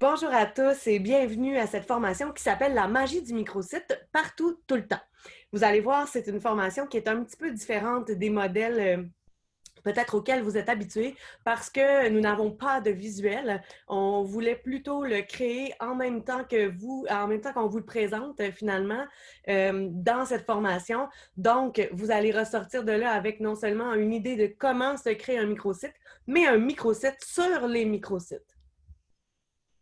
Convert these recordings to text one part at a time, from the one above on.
Bonjour à tous et bienvenue à cette formation qui s'appelle la magie du microsite partout, tout le temps. Vous allez voir, c'est une formation qui est un petit peu différente des modèles euh, peut-être auxquels vous êtes habitués parce que nous n'avons pas de visuel. On voulait plutôt le créer en même temps que vous, en même temps qu'on vous le présente euh, finalement euh, dans cette formation. Donc, vous allez ressortir de là avec non seulement une idée de comment se créer un microsite, mais un microsite sur les microsites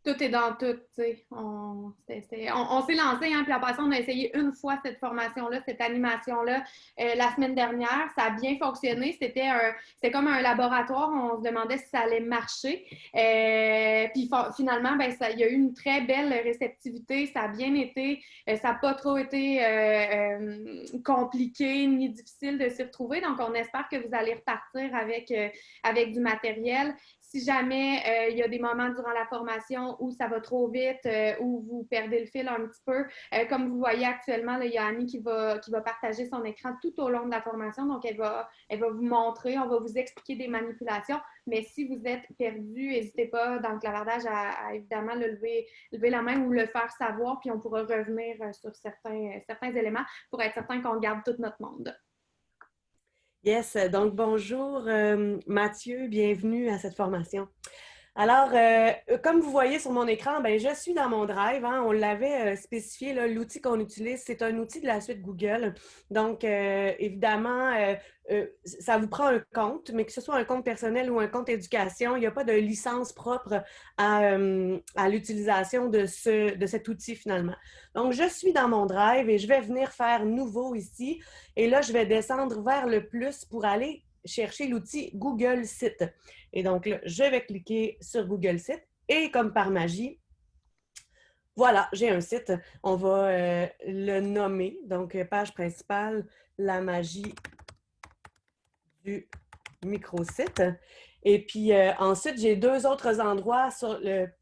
tout est dans tout, tu sais. On, s'est lancé, hein, puis après ça, on a essayé une fois cette formation-là, cette animation-là, euh, la semaine dernière. Ça a bien fonctionné. C'était comme un laboratoire. On se demandait si ça allait marcher. Euh, puis finalement, ben, ça, il y a eu une très belle réceptivité. Ça a bien été. Euh, ça n'a pas trop été compliqué ni difficile de s'y retrouver. Donc, on espère que vous allez repartir avec, avec du matériel si jamais euh, il y a des moments durant la formation où ça va trop vite, euh, où vous perdez le fil un petit peu, euh, comme vous voyez actuellement, il y a Annie qui va, qui va partager son écran tout au long de la formation. Donc, elle va, elle va vous montrer, on va vous expliquer des manipulations. Mais si vous êtes perdu, n'hésitez pas dans le clavardage à, évidemment le lever, lever la main ou le faire savoir, puis on pourra revenir sur certains, certains éléments pour être certain qu'on garde tout notre monde. Yes, donc bonjour euh, Mathieu, bienvenue à cette formation. Alors, euh, comme vous voyez sur mon écran, ben, je suis dans mon Drive. Hein. on l'avait euh, spécifié, l'outil qu'on utilise, c'est un outil de la suite Google. Donc, évidemment, ça vous prend un compte, mais que ce soit un compte personnel ou un compte éducation, il n'y a pas de licence propre à, à l'utilisation de, ce, de cet outil finalement. Donc, je suis dans mon Drive et je vais venir faire nouveau ici. Et là, je vais descendre vers le plus pour aller chercher l'outil Google Site. Et donc là, je vais cliquer sur Google Site et comme par magie, voilà, j'ai un site. On va euh, le nommer. Donc, page principale, la magie du microsite. Et puis euh, ensuite, j'ai deux autres endroits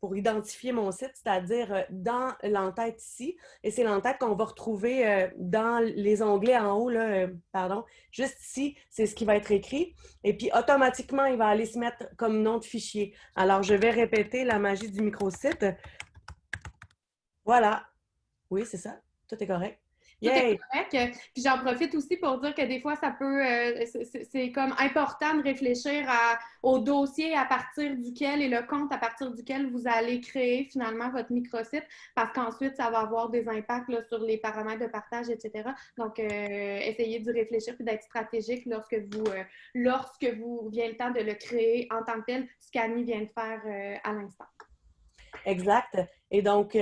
pour identifier mon site, c'est-à-dire euh, dans l'entête ici. Et c'est l'entête qu'on va retrouver euh, dans les onglets en haut, là, pardon, juste ici, c'est ce qui va être écrit. Et puis automatiquement, il va aller se mettre comme nom de fichier. Alors, je vais répéter la magie du microsite. Voilà. Oui, c'est ça. Tout est correct. Puis j'en profite aussi pour dire que des fois, ça peut, euh, c'est comme important de réfléchir au dossier à partir duquel et le compte à partir duquel vous allez créer finalement votre microsite, parce qu'ensuite, ça va avoir des impacts sur les paramètres de partage, etc. Donc, euh, essayez d'y réfléchir et d'être stratégique lorsque vous, euh, lorsque vous vient le temps de le créer en tant que tel, ce qu'Annie vient de faire à l'instant. Exact. Et donc,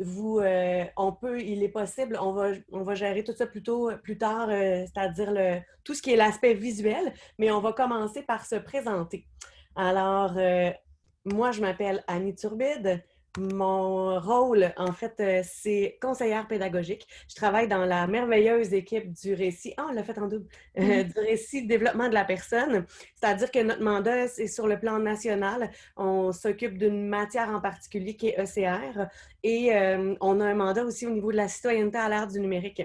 vous, euh, on peut, il est possible, on va, on va gérer tout ça plus, plus tard, euh, c'est-à-dire tout ce qui est l'aspect visuel, mais on va commencer par se présenter. Alors, euh, moi, je m'appelle Annie Turbide. Mon rôle, en fait, euh, c'est conseillère pédagogique. Je travaille dans la merveilleuse équipe du récit. Ah, on l'a fait en double. Euh, mm-hmm. du récit développement de la personne. C'est-à-dire que notre mandat, c'est sur le plan national. On s'occupe d'une matière en particulier qui est ECR. Et euh, on a un mandat aussi au niveau de la citoyenneté à l'ère du numérique.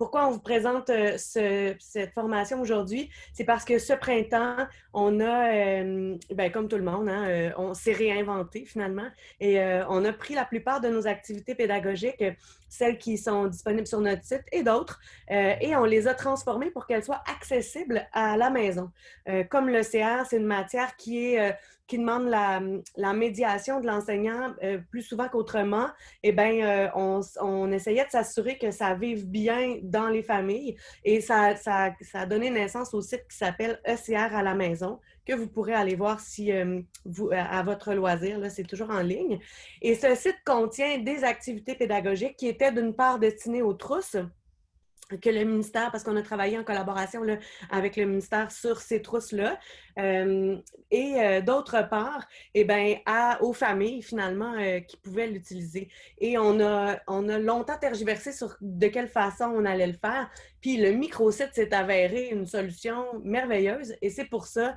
Pourquoi on vous présente euh, cette formation aujourd'hui? C'est parce que ce printemps, on a, euh, ben, comme tout le monde, hein, euh, on s'est réinventé finalement et on a pris la plupart de nos activités pédagogiques, celles qui sont disponibles sur notre site et d'autres, et on les a transformées pour qu'elles soient accessibles à la maison. comme le CR, c'est une matière qui est qui demande la, médiation de l'enseignant euh, plus souvent qu'autrement, eh bien, euh, on, essayait de s'assurer que ça vive bien dans les familles et ça a donné naissance au site qui s'appelle ECR à la maison, que vous pourrez aller voir si euh, vous, à votre loisir, c'est toujours en ligne. Et ce site contient des activités pédagogiques qui étaient d'une part destinées aux trousses, que le ministère, parce qu'on a travaillé en collaboration avec le ministère sur ces trousses-là, euh, et euh, d'autre part, eh ben, aux familles finalement euh, qui pouvaient l'utiliser. Et on a, on longtemps tergiversé sur de quelle façon on allait le faire, puis le microsite s'est avéré une solution merveilleuse, et c'est pour ça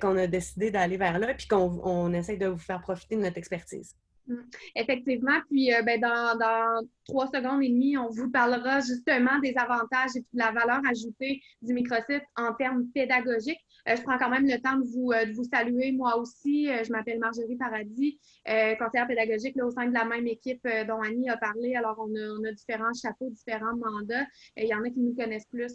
qu'on a décidé d'aller vers là, puis qu'on on essaie de vous faire profiter de notre expertise. Mm. Effectivement, puis euh, ben, dans, trois secondes et demie, on vous parlera justement des avantages et de la valeur ajoutée du microsite en termes pédagogiques. je prends quand même le temps de vous, vous saluer, moi aussi. je m'appelle Marjorie Paradis, conseillère pédagogique là, au sein de la même équipe dont Annie a parlé. Alors, on a différents chapeaux, différents mandats. Il y en a qui nous connaissent plus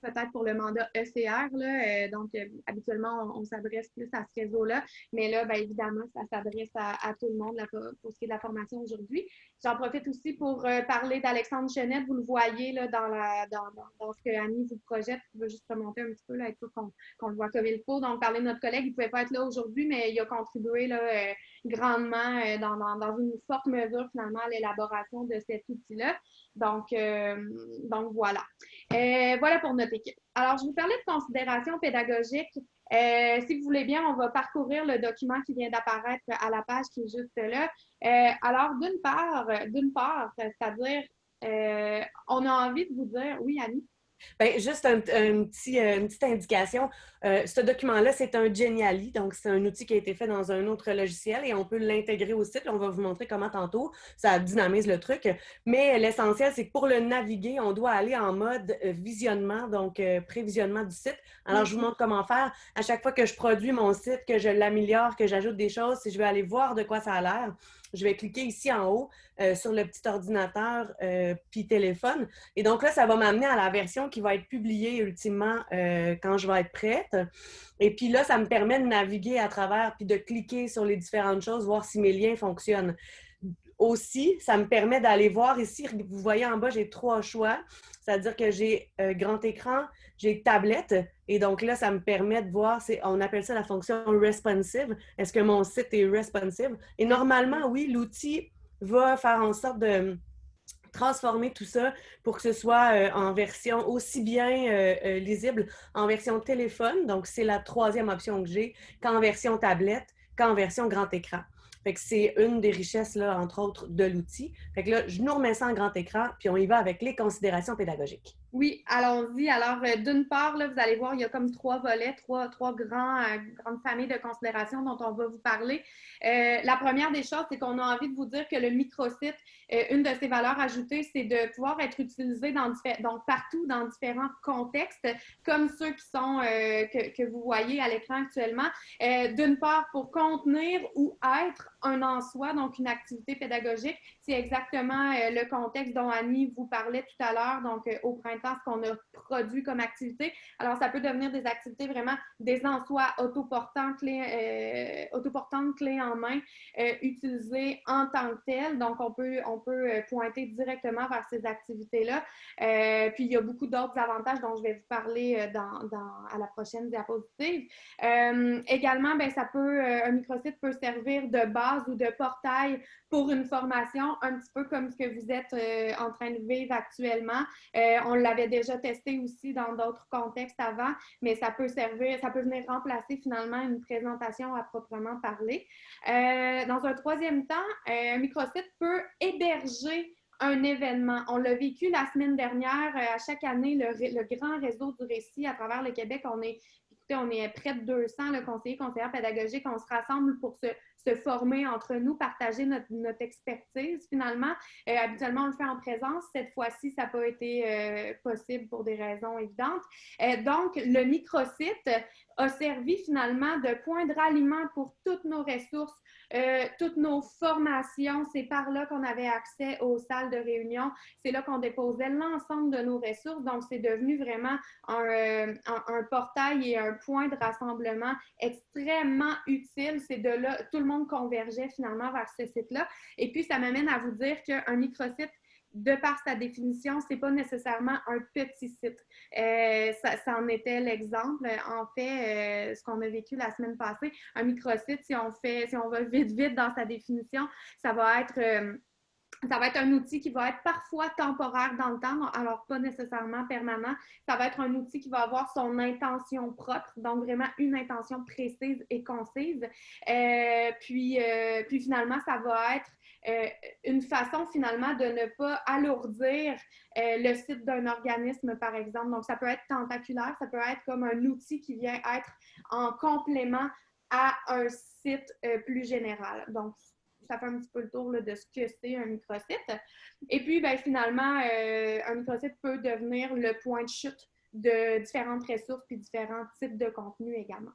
peut-être pour le mandat ECR. Là, euh, donc, euh, habituellement, on, s'adresse plus à ce réseau-là. Mais là, bien évidemment, ça s'adresse à, tout le monde pour ce qui est de la formation aujourd'hui. J'en profite aussi pour euh, parler d'Alexandre Chenette. Vous le voyez là, dans, la, dans, ce que Annie vous projette. Je veux juste remonter un petit peu là, pour qu'on le voit comme il faut. Donc, parler de notre collègue, il ne pouvait pas être là aujourd'hui, mais il a contribué là, grandement dans, une forte mesure, finalement, à l'élaboration de cet outil-là. Donc, donc, voilà. voilà pour notre alors, je vous parlais de considération pédagogique. Euh, si vous voulez bien, on va parcourir le document qui vient d'apparaître à la page qui est juste là. Euh, alors, d'une part, d'une part, c'est-à-dire, euh, on a envie de vous dire, oui, Annie? Bien, juste un, petit, euh, une petite indication. Euh, ce document-là, c'est un Geniali, donc c'est un outil qui a été fait dans un autre logiciel et on peut l'intégrer au site. On va vous montrer comment tantôt. Ça dynamise le truc. Mais l'essentiel, c'est que pour le naviguer, on doit aller en mode euh, visionnement, donc prévisionnement du site. Alors, je vous mhm. montre comment faire. À chaque fois que je produis mon site, que je l'améliore, que j'ajoute des choses, si je veux aller voir de quoi ça a l'air, je vais cliquer ici en haut euh, sur le petit ordinateur euh, puis téléphone. Et donc là, ça va m'amener à la version qui va être publiée ultimement euh, quand je vais être prête. Et puis là, ça me permet de naviguer à travers puis de cliquer sur les différentes choses, voir si mes liens fonctionnent. Aussi, ça me permet d'aller voir ici, vous voyez en bas, j'ai trois choix. C'est-à-dire que j'ai grand écran, j'ai tablette, et donc là, ça me permet de voir, on appelle ça la fonction responsive. Est-ce que mon site est responsive? Et normalement, oui, l'outil va faire en sorte de transformer tout ça pour que ce soit euh, en version aussi bien euh, euh, lisible en version téléphone, donc c'est la troisième option que j'ai, qu'en version tablette, qu'en version grand écran. Fait que c'est une des richesses, là, entre autres, de l'outil. Fait que là, je nous remets ça en grand écran, puis on y va avec les considérations pédagogiques. Oui, allons-y. Alors, euh, d'une part, là, vous allez voir, il y a comme trois volets, trois, trois grands, euh, grandes familles de considérations dont on va vous parler. Euh, la première des choses, c'est qu'on a envie de vous dire que le microsite, une de ses valeurs ajoutées, c'est de pouvoir être utilisé dans, donc partout dans différents contextes, comme ceux qui sont que, que, vous voyez à l'écran actuellement. d'une part, pour contenir ou être un en soi, donc une activité pédagogique. C'est exactement le contexte dont Annie vous parlait tout à l'heure, donc au printemps ce qu'on a produit comme activité. Alors, ça peut devenir des activités vraiment des en soi autoportantes, clés, euh, clés en main, euh, utilisées en tant que telles. Donc, on peut, on peut euh, pointer directement vers ces activités-là. puis, il y a beaucoup d'autres avantages dont je vais vous parler dans, dans, à la prochaine diapositive. également, ben, ça peut, un microsite peut servir de base ou de portail pour une formation, un petit peu comme ce que vous êtes en train de vivre actuellement. on l'avait déjà testé aussi dans d'autres contextes avant, mais ça peut servir, ça peut venir remplacer finalement une présentation à proprement parler. Euh, dans un troisième temps, euh, un microsite peut héberger un événement. On l'a vécu la semaine dernière. Euh, à chaque année, le, grand réseau du récit à travers le Québec, on est on est près de 200 le conseillers, conseillères pédagogiques. On se rassemble pour se, former entre nous, partager notre, expertise finalement. Euh, habituellement, on le fait en présence. Cette fois-ci, ça n'a pas été euh, possible pour des raisons évidentes. Euh, donc, le microsite a servi finalement de point de ralliement pour toutes nos ressources euh, toutes nos formations, c'est par là qu'on avait accès aux salles de réunion. C'est là qu'on déposait l'ensemble de nos ressources. Donc, c'est devenu vraiment un, euh, portail et un point de rassemblement extrêmement utile. C'est de là, tout le monde convergeait finalement vers ce site-là. Et puis, ça m'amène à vous dire qu'un microsite, de par sa définition, c'est pas nécessairement un petit site. Euh, ça, en était l'exemple. En fait, euh, ce qu'on a vécu la semaine passée, un microsite, si on fait, si on va vite, vite dans sa définition, ça va être euh, ça va être un outil qui va être parfois temporaire dans le temps, alors pas nécessairement permanent. Ça va être un outil qui va avoir son intention propre, donc vraiment une intention précise et concise. puis, puis finalement, ça va être euh, une façon finalement de ne pas alourdir euh, le site d'un organisme, par exemple. Donc, ça peut être tentaculaire, ça peut être comme un outil qui vient être en complément à un site euh, plus général. Donc, ça fait un petit peu le tour de ce que c'est un microsite. Et puis, ben, finalement, un microsite peut devenir le point de chute de différentes ressources puis différents types de contenus également.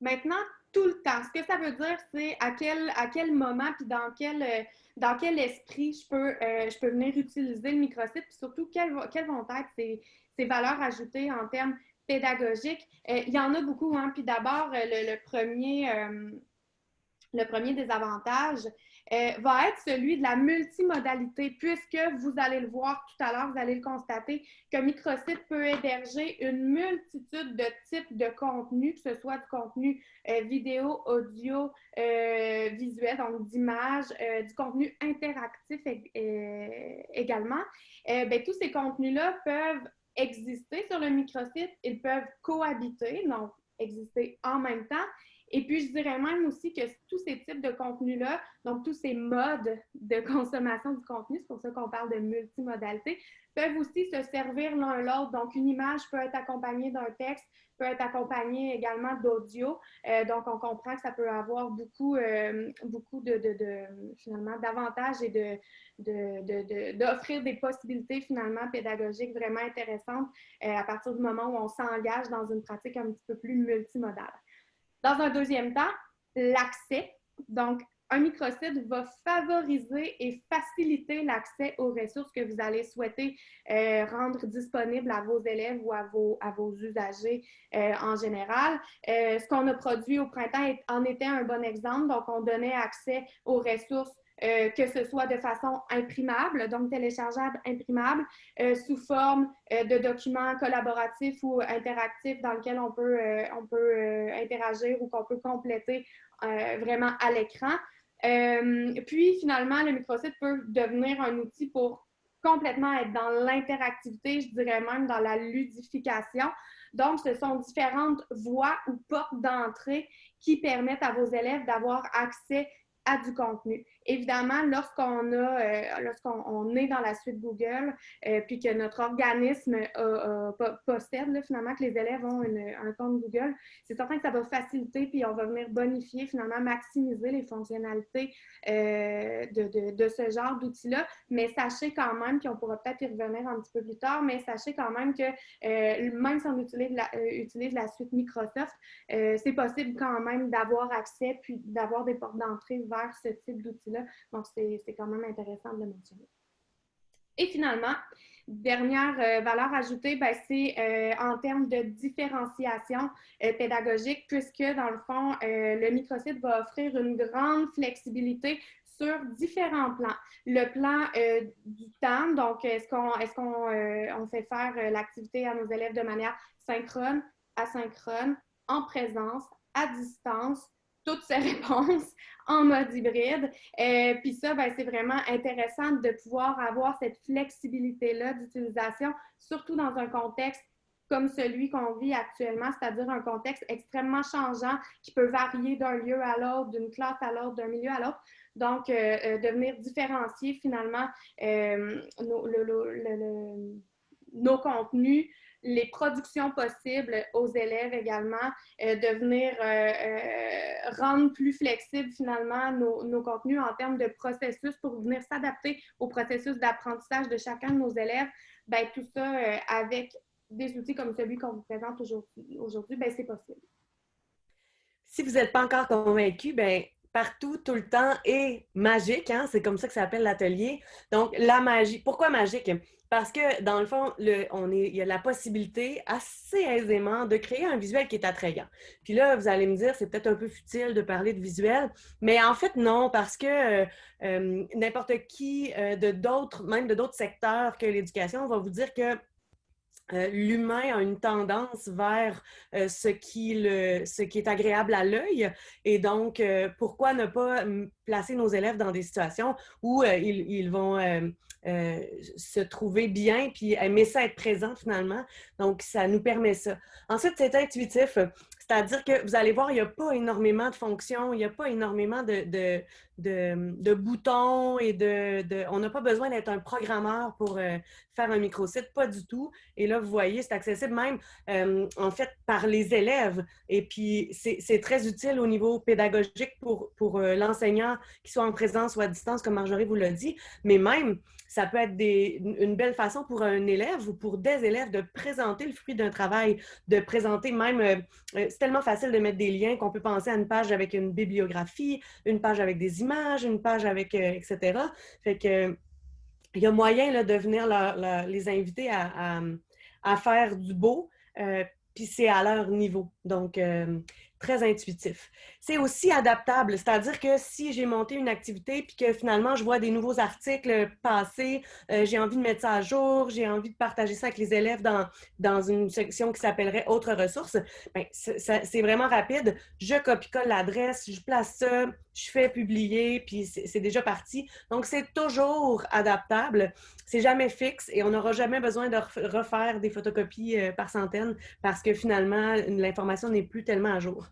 Maintenant, tout le temps. Ce que ça veut dire, c'est à quel, à quel moment puis dans quel, euh, dans quel esprit je peux, euh, je peux venir utiliser le microsite, puis surtout quelles, vont être ces, valeurs ajoutées en termes pédagogiques. Euh, il y en a beaucoup, hein. Puis d'abord, le, premier, le premier désavantage, euh, va être celui de la multimodalité, puisque vous allez le voir tout à l'heure, vous allez le constater, que Microsite peut héberger une multitude de types de contenus, que ce soit du contenu euh, vidéo, audio, euh, visuel, donc d'images, du contenu interactif également. Ben, tous ces contenus-là peuvent exister sur le microsite, ils peuvent cohabiter, donc exister en même temps, et puis, je dirais même aussi que tous ces types de contenus-là, donc tous ces modes de consommation du contenu, c'est pour ça qu'on parle de multimodalité, peuvent aussi se servir l'un l'autre. Donc, une image peut être accompagnée d'un texte, peut être accompagnée également d'audio. Euh, donc, on comprend que ça peut avoir beaucoup, euh, beaucoup de, finalement, d'avantages et de, d'offrir des possibilités finalement pédagogiques vraiment intéressantes euh, à partir du moment où on s'engage dans une pratique un petit peu plus multimodale. Dans un deuxième temps, l'accès. Donc, un microsite va favoriser et faciliter l'accès aux ressources que vous allez souhaiter euh, rendre disponibles à vos élèves ou à vos, à usagers euh, en général. Euh, ce qu'on a produit au printemps en était un bon exemple. Donc, on donnait accès aux ressources euh, que ce soit de façon imprimable, donc téléchargeable, imprimable, euh, sous forme euh, de documents collaboratifs ou interactifs dans lesquels on peut, on peut interagir ou qu'on peut compléter vraiment à l'écran. puis finalement, le microsite peut devenir un outil pour complètement être dans l'interactivité, je dirais même dans la ludification. Donc, ce sont différentes voies ou portes d'entrée qui permettent à vos élèves d'avoir accès à du contenu. Évidemment, lorsqu'on a, euh, lorsqu'on est dans la suite Google, euh, puis que notre organisme possède finalement que les élèves ont un compte Google, c'est certain que ça va faciliter, puis on va venir bonifier, finalement, maximiser les fonctionnalités euh, de, ce genre d'outils-là. Mais sachez quand même, puis on pourra peut-être y revenir un petit peu plus tard, mais sachez quand même que même si on utilise la suite Microsoft, c'est possible quand même d'avoir accès, puis d'avoir des portes d'entrée vers ce type d'outils-là donc, c'est quand même intéressant de le mentionner. Et finalement, dernière euh, valeur ajoutée, ben, c'est euh, en termes de différenciation euh, pédagogique, puisque dans le fond, le microsite va offrir une grande flexibilité sur différents plans. Le plan du temps, donc est-ce qu'on est qu'on on fait faire l'activité à nos élèves de manière synchrone, asynchrone, en présence, à distance, toutes ces réponses en mode hybride. Euh, puis ça, ben, c'est vraiment intéressant de pouvoir avoir cette flexibilité-là d'utilisation, surtout dans un contexte comme celui qu'on vit actuellement, c'est-à-dire un contexte extrêmement changeant qui peut varier d'un lieu à l'autre, d'une classe à l'autre, d'un milieu à l'autre. Donc, euh, euh, de venir différencier finalement nos contenus les productions possibles aux élèves également, euh, de venir euh, euh, rendre plus flexibles finalement nos, contenus en termes de processus pour venir s'adapter au processus d'apprentissage de chacun de nos élèves. Ben, tout ça avec des outils comme celui qu'on vous présente aujourd'hui, ben, c'est possible. Si vous n'êtes pas encore convaincu, ben, partout, tout le temps est magique. Hein? C'est comme ça que ça s'appelle l'atelier. Donc, la magie. Pourquoi magique? Parce que, dans le fond, on est, il y a la possibilité assez aisément de créer un visuel qui est attrayant. Puis là, vous allez me dire, c'est peut-être un peu futile de parler de visuel, mais en fait, non, parce que euh, euh, n'importe qui euh, de d'autres, même de d'autres secteurs que l'éducation, va vous dire que l'humain a une tendance vers ce, qui le, ce qui est agréable à l'œil. Et donc, pourquoi ne pas placer nos élèves dans des situations où ils, vont euh, se trouver bien, puis aimer ça être présent finalement. Donc, ça nous permet ça. Ensuite, c'est intuitif, c'est-à-dire que vous allez voir, il n'y a pas énormément de fonctions, il n'y a pas énormément de, boutons et de, On n'a pas besoin d'être un programmeur pour euh, faire un microsite, pas du tout. Et là, vous voyez, c'est accessible même, euh, en fait, par les élèves. Et puis, c'est très utile au niveau pédagogique pour, pour euh, l'enseignant, qu'il soit en présence ou à distance, comme Marjorie vous l'a dit. Mais même, ça peut être une belle façon pour un élève ou pour des élèves de présenter le fruit d'un travail, de présenter même, euh, c'est tellement facile de mettre des liens qu'on peut penser à une page avec une bibliographie, une page avec des images, une page avec, etc. Fait que il y a moyen de venir les inviter à, faire du beau, euh, puis c'est à leur niveau. Donc, euh, très intuitif. C'est aussi adaptable, c'est-à-dire que si j'ai monté une activité puis que finalement je vois des nouveaux articles passer, euh, j'ai envie de mettre ça à jour, j'ai envie de partager ça avec les élèves dans, dans une section qui s'appellerait Autres ressources, ben, c'est vraiment rapide. Je copie-colle l'adresse, je place ça, je fais publier, puis c'est déjà parti. Donc, c'est toujours adaptable. C'est jamais fixe et on n'aura jamais besoin de refaire des photocopies euh, par centaines parce que finalement, l'information n'est plus tellement à jour.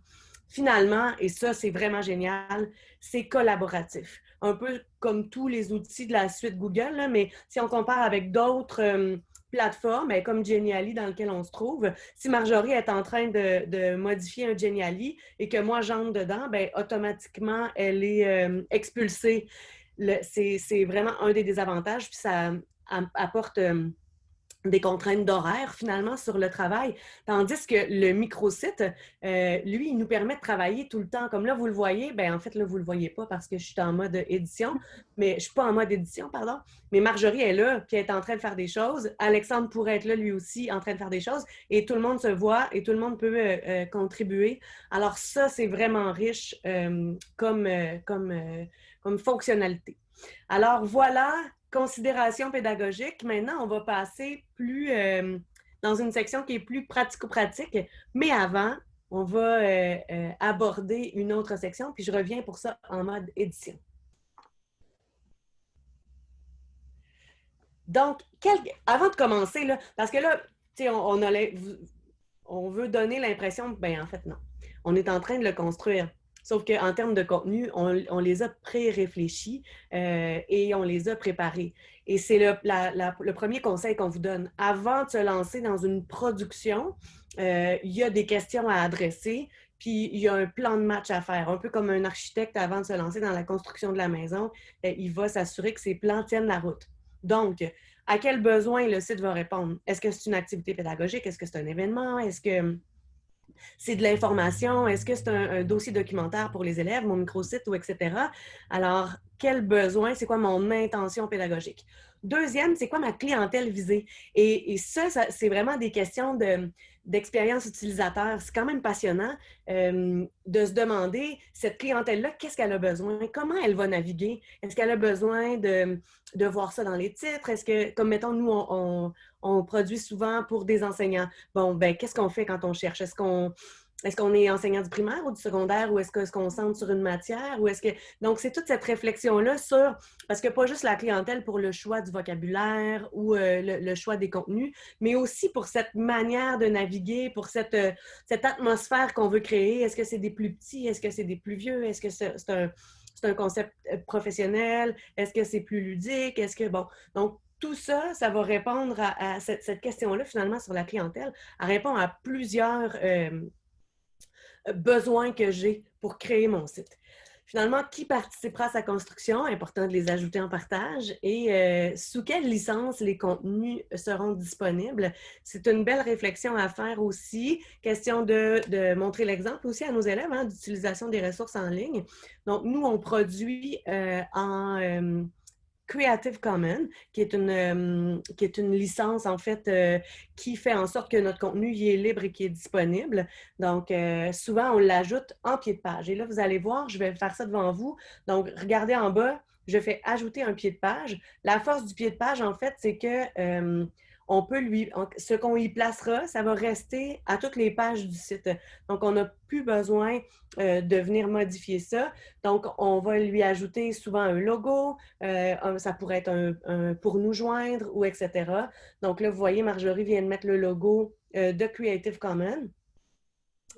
Finalement, et ça, c'est vraiment génial, c'est collaboratif. Un peu comme tous les outils de la suite Google, mais si on compare avec d'autres euh, plateforme, ben, comme Geniali dans lequel on se trouve, si Marjorie est en train de, modifier un Geniali et que moi j'entre dedans, ben, automatiquement, elle est euh, expulsée. C'est vraiment un des désavantages, puis ça apporte... Euh, des contraintes d'horaire finalement sur le travail. Tandis que le microsite, euh, lui, il nous permet de travailler tout le temps. Comme là, vous le voyez, ben en fait, là, vous ne le voyez pas parce que je suis en mode édition, mais je suis pas en mode édition, pardon. Mais Marjorie est là, puis elle est en train de faire des choses. Alexandre pourrait être là, lui aussi, en train de faire des choses. Et tout le monde se voit et tout le monde peut euh, euh, contribuer. Alors ça, c'est vraiment riche comme, comme, comme fonctionnalité. Alors voilà considération pédagogique. Maintenant, on va passer plus euh, dans une section qui est plus pratico-pratique. Mais avant, on va euh, euh, aborder une autre section, puis je reviens pour ça en mode édition. Donc, avant de commencer, là, parce que là, on, on, on veut donner l'impression, ben en fait, non. On est en train de le construire. Sauf qu'en termes de contenu, on, les a pré-réfléchis euh, et on les a préparés. Et c'est le, premier conseil qu'on vous donne. Avant de se lancer dans une production, euh, il y a des questions à adresser, puis il y a un plan de match à faire. Un peu comme un architecte avant de se lancer dans la construction de la maison, euh, il va s'assurer que ses plans tiennent la route. Donc, à quel besoin le site va répondre? Est-ce que c'est une activité pédagogique? Est-ce que c'est un événement? Est-ce que c'est de l'information, est-ce que c'est un, dossier documentaire pour les élèves, mon microsite ou etc. Alors, quel besoin, c'est quoi mon intention pédagogique? Deuxième, c'est quoi ma clientèle visée? Et, ça, c'est vraiment des questions de, d'expérience utilisateur. C'est quand même passionnant euh, de se demander, cette clientèle-là, qu'est-ce qu'elle a besoin? Comment elle va naviguer? Est-ce qu'elle a besoin de, voir ça dans les titres? Est-ce que, comme mettons, nous, on, produit souvent pour des enseignants. Bon, ben qu'est-ce qu'on fait quand on cherche? Est-ce qu'on est enseignant du primaire ou du secondaire ou est-ce qu'on se concentre sur une matière ou est-ce que donc c'est toute cette réflexion là sur parce que pas juste la clientèle pour le choix du vocabulaire ou euh, le, choix des contenus, mais aussi pour cette manière de naviguer, pour cette euh, cette atmosphère qu'on veut créer. Est-ce que c'est des plus petits, est-ce que c'est des plus vieux, est-ce que c'est un c'est un concept euh, professionnel, est-ce que c'est plus ludique, est-ce que bon donc tout ça, ça va répondre à, cette, question-là, finalement, sur la clientèle. Répond à plusieurs besoins que j'ai pour créer mon site. Finalement, qui participera à sa construction? Important de les ajouter en partage. Et euh, sous quelle licence les contenus seront disponibles? C'est une belle réflexion à faire aussi. Question de, montrer l'exemple aussi à nos élèves hein, d'utilisation des ressources en ligne. Donc, nous, on produit euh, en... Creative Commons, qui est une, euh, qui est une licence, en fait, euh, qui fait en sorte que notre contenu y est libre et qui est disponible. Donc, euh, souvent, on l'ajoute en pied de page. Et là, vous allez voir, je vais faire ça devant vous. Donc, regardez en bas, je fais ajouter un pied de page. La force du pied de page, en fait, c'est que on peut lui, ce qu'on y placera, ça va rester à toutes les pages du site. Donc, on n'a plus besoin euh, de venir modifier ça. Donc, on va lui ajouter souvent un logo, euh, ça pourrait être un, pour nous joindre ou etc. Donc là, vous voyez, Marjorie vient de mettre le logo euh, de Creative Commons.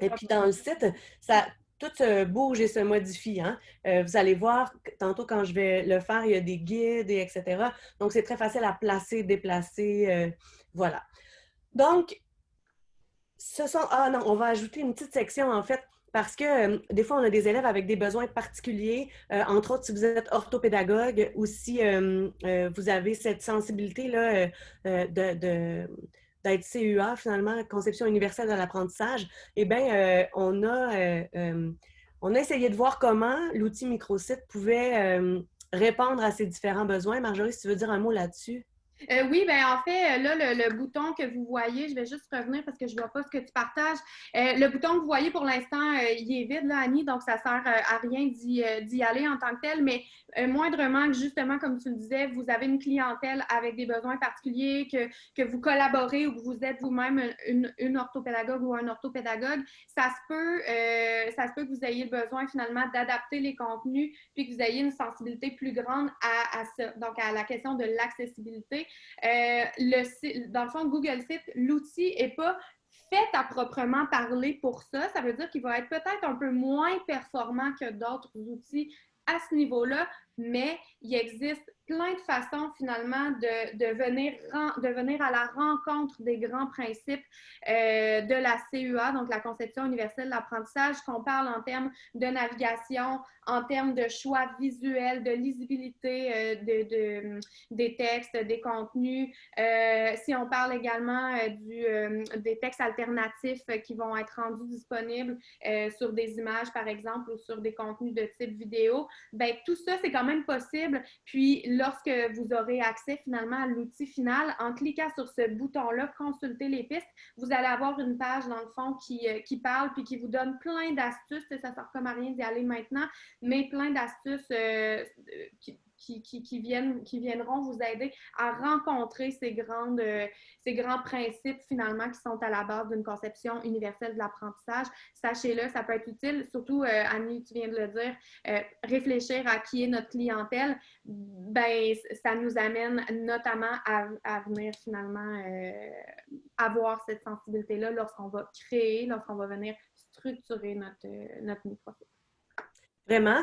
Et puis dans le site, ça, tout se bouge et se modifie. Hein. Euh, vous allez voir, tantôt quand je vais le faire, il y a des guides, et etc. Donc, c'est très facile à placer, déplacer. Euh, voilà. Donc, ce sont... Ah non, on va ajouter une petite section, en fait, parce que euh, des fois, on a des élèves avec des besoins particuliers, entre autres si vous êtes orthopédagogue ou si vous avez cette sensibilité-là de d'être CUA, finalement, Conception universelle de l'apprentissage, eh bien, euh, on, a, euh, euh, on a essayé de voir comment l'outil microsite pouvait répondre à ces différents besoins. Marjorie, si tu veux dire un mot là-dessus? Euh, oui, ben en fait, là, le, bouton que vous voyez, je vais juste revenir parce que je ne vois pas ce que tu partages. Euh, le bouton que vous voyez pour l'instant, euh, il est vide, là, Annie, donc ça ne sert à rien d'y aller en tant que tel, mais moindrement que justement, comme tu le disais, vous avez une clientèle avec des besoins particuliers, que, que vous collaborez ou que vous êtes vous-même une, une, orthopédagogue ou un orthopédagogue, ça se peut, ça se peut que vous ayez le besoin finalement d'adapter les contenus, puis que vous ayez une sensibilité plus grande à, à ça, donc à la question de l'accessibilité. Euh, dans le fond, Google Site, l'outil n'est pas fait à proprement parler pour ça. Ça veut dire qu'il va être peut-être un peu moins performant que d'autres outils à ce niveau-là, mais il existe plein de façons finalement de, de, venir, de venir à la rencontre des grands principes euh, de la CUA, donc la conception universelle de l'apprentissage, qu'on parle en termes de navigation, en termes de choix visuel, de lisibilité euh, de, de, des textes, des contenus. Euh, si on parle également des textes alternatifs qui vont être rendus disponibles sur des images, par exemple, ou sur des contenus de type vidéo, ben tout ça, c'est quand même possible. Puis, lorsque vous aurez accès finalement à l'outil final, en cliquant sur ce bouton-là, consulter les pistes, vous allez avoir une page dans le fond qui, euh, qui parle puis qui vous donne plein d'astuces. Ça ne sert comme à rien d'y aller maintenant, mais plein d'astuces euh, qui, viennent, qui viendront vous aider à rencontrer ces, grandes, euh, ces grands principes finalement qui sont à la base d'une conception universelle de l'apprentissage. Sachez-le, ça peut être utile, surtout euh, Annie, tu viens de le dire, euh, réfléchir à qui est notre clientèle, ben, ça nous amène notamment à, venir finalement avoir cette sensibilité-là lorsqu'on va créer, lorsqu'on va venir structurer notre, notre micro. Vraiment.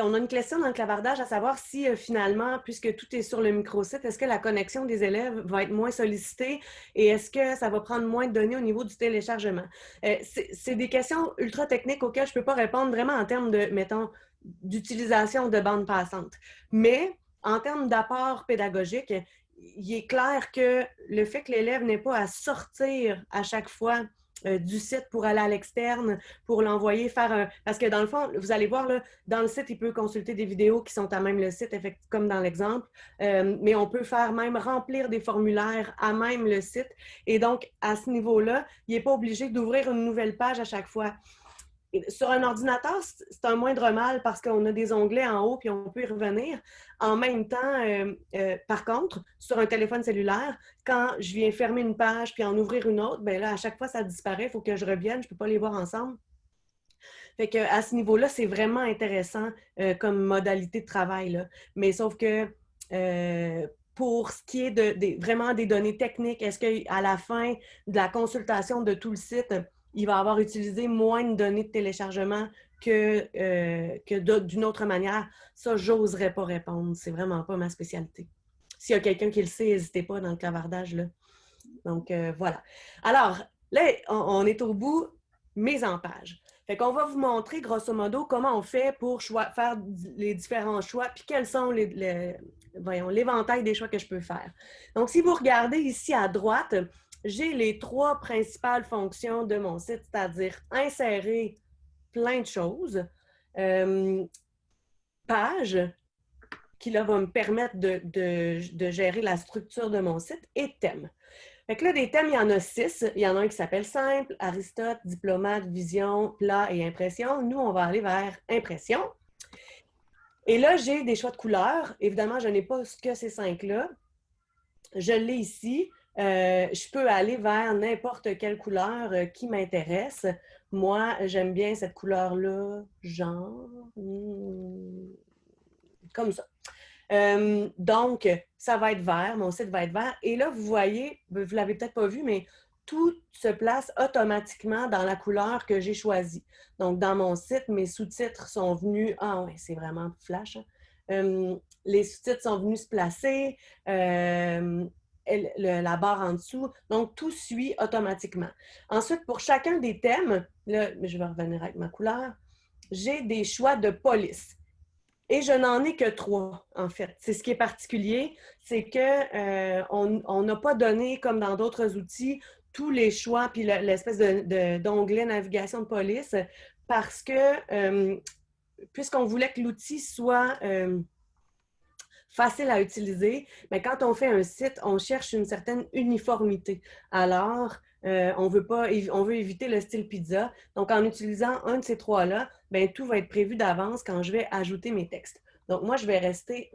On a une question dans le clavardage à savoir si euh, finalement, puisque tout est sur le microsite, est-ce que la connexion des élèves va être moins sollicitée et est-ce que ça va prendre moins de données au niveau du téléchargement? Euh, c'est des questions ultra techniques auxquelles je ne peux pas répondre vraiment en termes de, mettons, d'utilisation de bande passante. Mais en termes d'apport pédagogique, il est clair que le fait que l'élève n'ait pas à sortir à chaque fois euh, du site pour aller à l'externe, pour l'envoyer faire un... Parce que dans le fond, vous allez voir, là, dans le site, il peut consulter des vidéos qui sont à même le site, comme dans l'exemple, euh, mais on peut faire même remplir des formulaires à même le site. Et donc, à ce niveau-là, il n'est pas obligé d'ouvrir une nouvelle page à chaque fois. Sur un ordinateur, c'est un moindre mal parce qu'on a des onglets en haut puis on peut y revenir. En même temps, euh, euh, par contre, sur un téléphone cellulaire, quand je viens fermer une page puis en ouvrir une autre, ben là, à chaque fois, ça disparaît. Il faut que je revienne. Je ne peux pas les voir ensemble. Fait que, à ce niveau-là, c'est vraiment intéressant euh, comme modalité de travail. Mais sauf que pour ce qui est vraiment des données techniques, est-ce qu'à la fin de la consultation de tout le site, il va avoir utilisé moins de données de téléchargement que, euh, d'une autre manière. Ça, j'oserais pas répondre. C'est vraiment pas ma spécialité. S'il y a quelqu'un qui le sait, n'hésitez pas dans le clavardage. Là. Donc, euh, voilà. Alors, là, on, est au bout, mise en page. Fait qu'on va vous montrer, grosso modo, comment on fait pour faire les différents choix, puis quels sont les voyons, l'éventail des choix que je peux faire. Donc, si vous regardez ici à droite, j'ai les trois principales fonctions de mon site, c'est-à-dire insérer plein de choses, euh, page, qui là va me permettre de, gérer la structure de mon site, et thème. Fait que là, des thèmes, il y en a six. Il y en a un qui s'appelle Simple, Aristote, Diplomate, Vision, Plat et Impression. Nous, on va aller vers Impression. Et là, j'ai des choix de couleurs. Évidemment, je n'ai pas que ces cinq-là. Je l'ai ici. Euh, je peux aller vers n'importe quelle couleur euh, qui m'intéresse. Moi, j'aime bien cette couleur-là, genre, hmm, comme ça. Euh, donc, ça va être vert, mon site va être vert. Et là, vous voyez, vous ne l'avez peut-être pas vu, mais tout se place automatiquement dans la couleur que j'ai choisie. Donc, dans mon site, mes sous-titres sont venus... Ah oui, c'est vraiment flash. Hein. Les sous-titres sont venus se placer, la barre en dessous. Donc, tout suit automatiquement. Ensuite, pour chacun des thèmes, là, je vais revenir avec ma couleur, j'ai des choix de police. Et je n'en ai que trois, en fait. C'est ce qui est particulier, c'est qu'on euh, n'a pas donné, comme dans d'autres outils, tous les choix, puis l'espèce d'onglet navigation de police, parce que, euh, puisqu'on voulait que l'outil soit euh, facile à utiliser, mais quand on fait un site, on cherche une certaine uniformité. Alors, euh, on, veut pas, on veut éviter le style pizza. Donc, en utilisant un de ces trois-là, ben, tout va être prévu d'avance quand je vais ajouter mes textes. Donc, moi, je vais rester...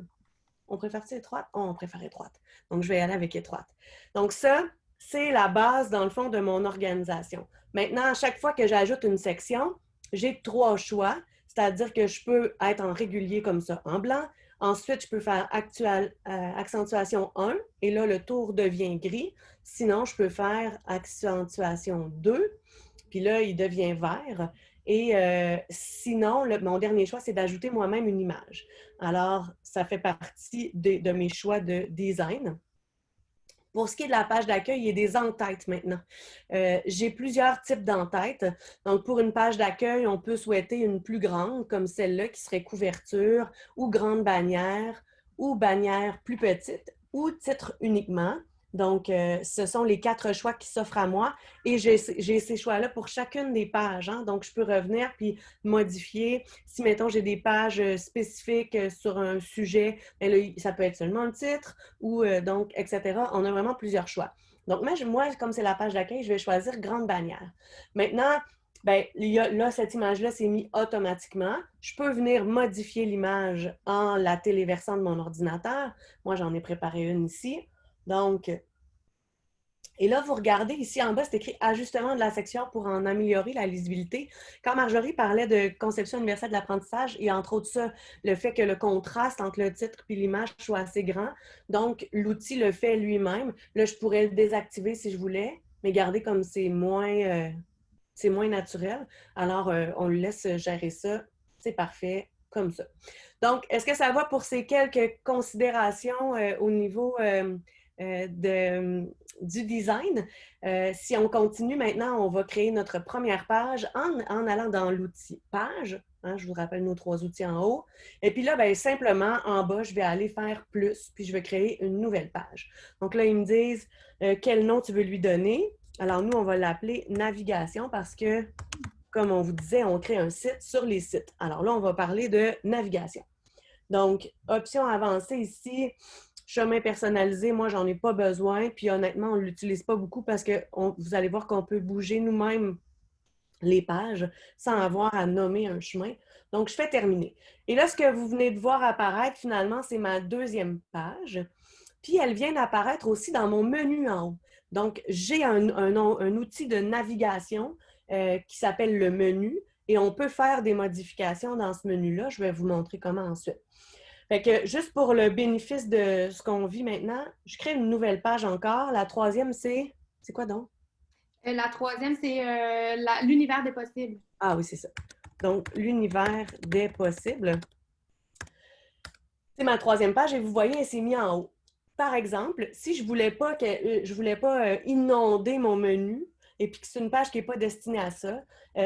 On préfère-tu étroite? Oh, on préfère étroite. Donc, je vais aller avec étroite. Donc, ça, c'est la base, dans le fond, de mon organisation. Maintenant, à chaque fois que j'ajoute une section, j'ai trois choix, c'est-à-dire que je peux être en régulier comme ça, en blanc. Ensuite, je peux faire euh, accentuation 1, et là, le tour devient gris. Sinon, je peux faire accentuation 2, puis là, il devient vert. Et euh, sinon, mon dernier choix, c'est d'ajouter moi-même une image. Alors, ça fait partie de mes choix de design. Pour ce qui est de la page d'accueil, il y a des entêtes maintenant. Euh, j'ai plusieurs types d'entêtes. Donc, pour une page d'accueil, on peut souhaiter une plus grande, comme celle-là, qui serait couverture, ou grande bannière, ou bannière plus petite, ou titre uniquement. Donc, euh, ce sont les quatre choix qui s'offrent à moi et j'ai ces choix-là pour chacune des pages. Hein. Donc, je peux revenir puis modifier. Si, mettons, j'ai des pages euh, spécifiques euh, sur un sujet, ben ça peut être seulement le titre ou donc, etc. On a vraiment plusieurs choix. Donc, moi, comme c'est la page d'accueil, je vais choisir grande bannière. Maintenant, ben, là, cette image-là, c'est mis automatiquement. Je peux venir modifier l'image en la téléversant de mon ordinateur. Moi, j'en ai préparé une ici. Donc, et là, vous regardez ici en bas, c'est écrit Ajustement de la section pour en améliorer la lisibilité. Quand Marjorie parlait de conception universelle de l'apprentissage, et entre autres ça, le fait que le contraste entre le titre et l'image soit assez grand. Donc, l'outil le fait lui-même. Là, je pourrais le désactiver si je voulais, mais garder comme c'est moins, euh, moins naturel. Alors, euh, on le laisse gérer ça. C'est parfait comme ça. Donc, est-ce que ça va pour ces quelques considérations euh, au niveau euh, de, du design. Euh, si on continue maintenant, on va créer notre première page en, allant dans l'outil page. Hein, je vous rappelle nos trois outils en haut. Et puis là, bien, simplement, en bas, je vais aller faire plus, puis je vais créer une nouvelle page. Donc là, ils me disent euh, quel nom tu veux lui donner? Alors nous, on va l'appeler navigation parce que, comme on vous disait, on crée un site sur les sites. Alors là, on va parler de navigation. Donc, option avancée ici, chemin personnalisé, moi, j'en ai pas besoin. Puis honnêtement, on ne l'utilise pas beaucoup parce que vous allez voir qu'on peut bouger nous-mêmes les pages sans avoir à nommer un chemin. Donc, je fais terminer. Et là, ce que vous venez de voir apparaître, finalement, c'est ma deuxième page. Puis, elle vient d'apparaître aussi dans mon menu en haut. Donc, j'ai un, outil de navigation euh, qui s'appelle le menu et on peut faire des modifications dans ce menu-là. Je vais vous montrer comment ensuite. Fait que juste pour le bénéfice de ce qu'on vit maintenant, je crée une nouvelle page encore. La troisième, c'est. C'est quoi donc? Euh, la troisième, c'est euh, l'univers des possibles. Ah oui, c'est ça. Donc, l'univers des possibles. C'est ma troisième page et vous voyez, elle s'est mise en haut. Par exemple, si je ne voulais pas, que, euh, je voulais pas inonder mon menu et puis que c'est une page qui n'est pas destinée à ça,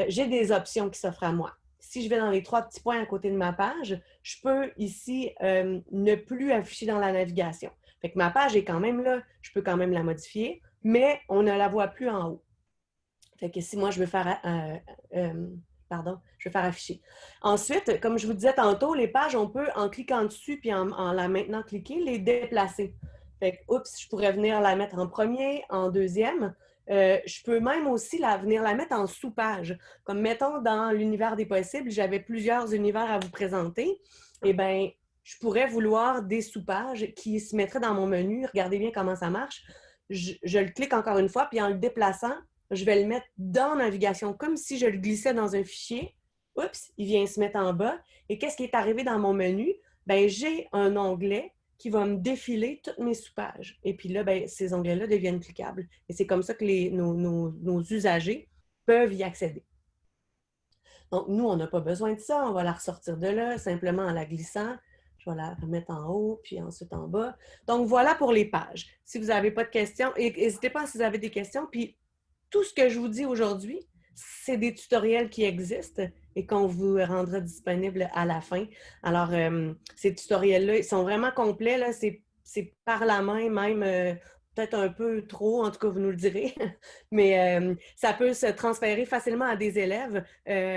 j'ai des options qui s'offrent à moi si je vais dans les trois petits points à côté de ma page, je peux ici euh, ne plus afficher dans la navigation. Fait que ma page est quand même là, je peux quand même la modifier, mais on ne la voit plus en haut. Fait que si moi, je veux faire, euh, euh, pardon, je faire afficher. Ensuite, comme je vous disais tantôt, les pages, on peut, en cliquant dessus puis en, en la maintenant cliquer, les déplacer. Fait que, oups, je pourrais venir la mettre en premier, en deuxième. Euh, je peux même aussi venir la mettre en sous-page. Comme mettons dans l'univers des possibles, j'avais plusieurs univers à vous présenter. Eh bien, je pourrais vouloir des sous-pages qui se mettraient dans mon menu. Regardez bien comment ça marche. Je, le clique encore une fois, puis en le déplaçant, je vais le mettre dans Navigation, comme si je le glissais dans un fichier. Oups, il vient se mettre en bas. Et qu'est-ce qui est arrivé dans mon menu? Bien, j'ai un onglet qui va me défiler toutes mes sous-pages. Et puis là, ben, ces onglets-là deviennent cliquables. Et c'est comme ça que les, nos, usagers peuvent y accéder. Donc, nous, on n'a pas besoin de ça. On va la ressortir de là simplement en la glissant. Je vais la remettre en haut, puis ensuite en bas. Donc, voilà pour les pages. Si vous n'avez pas de questions, n'hésitez pas si vous avez des questions. Puis, tout ce que je vous dis aujourd'hui, c'est des tutoriels qui existent et qu'on vous rendra disponible à la fin. Alors, euh, ces tutoriels-là, ils sont vraiment complets. C'est par la main, même euh, peut-être un peu trop, en tout cas, vous nous le direz. Mais euh, ça peut se transférer facilement à des élèves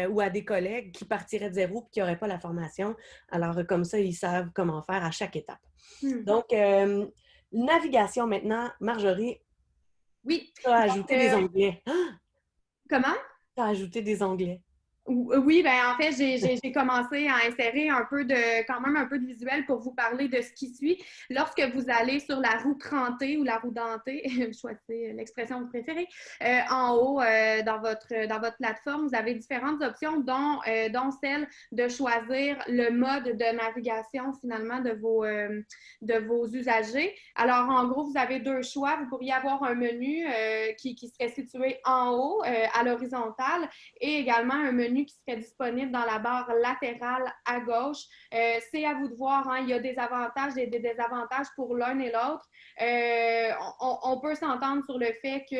ou à des collègues qui partiraient de zéro et qui n'auraient pas la formation. Alors, comme ça, ils savent comment faire à chaque étape. Hmm. Donc, navigation maintenant. Marjorie, oui. Tu as ajouté des onglets. Comment? Tu as ajouté des onglets. Euh, oui, ben en fait, j'ai commencé à insérer un peu de, quand même un peu de visuel pour vous parler de ce qui suit. Lorsque vous allez sur la roue crantée ou la roue dentée, choisissez l'expression que vous préférez, euh, en haut euh, dans, votre, dans votre plateforme, vous avez différentes options, dont, dont celle de choisir le mode de navigation finalement de vos, de vos usagers. Alors, en gros, vous avez deux choix. Vous pourriez avoir un menu qui, qui serait situé en haut à l'horizontale et également un menu qui serait disponible dans la barre latérale à gauche. Euh, c'est à vous de voir, hein. il y a des avantages et des désavantages pour l'un et l'autre. Euh, on, peut s'entendre sur le fait que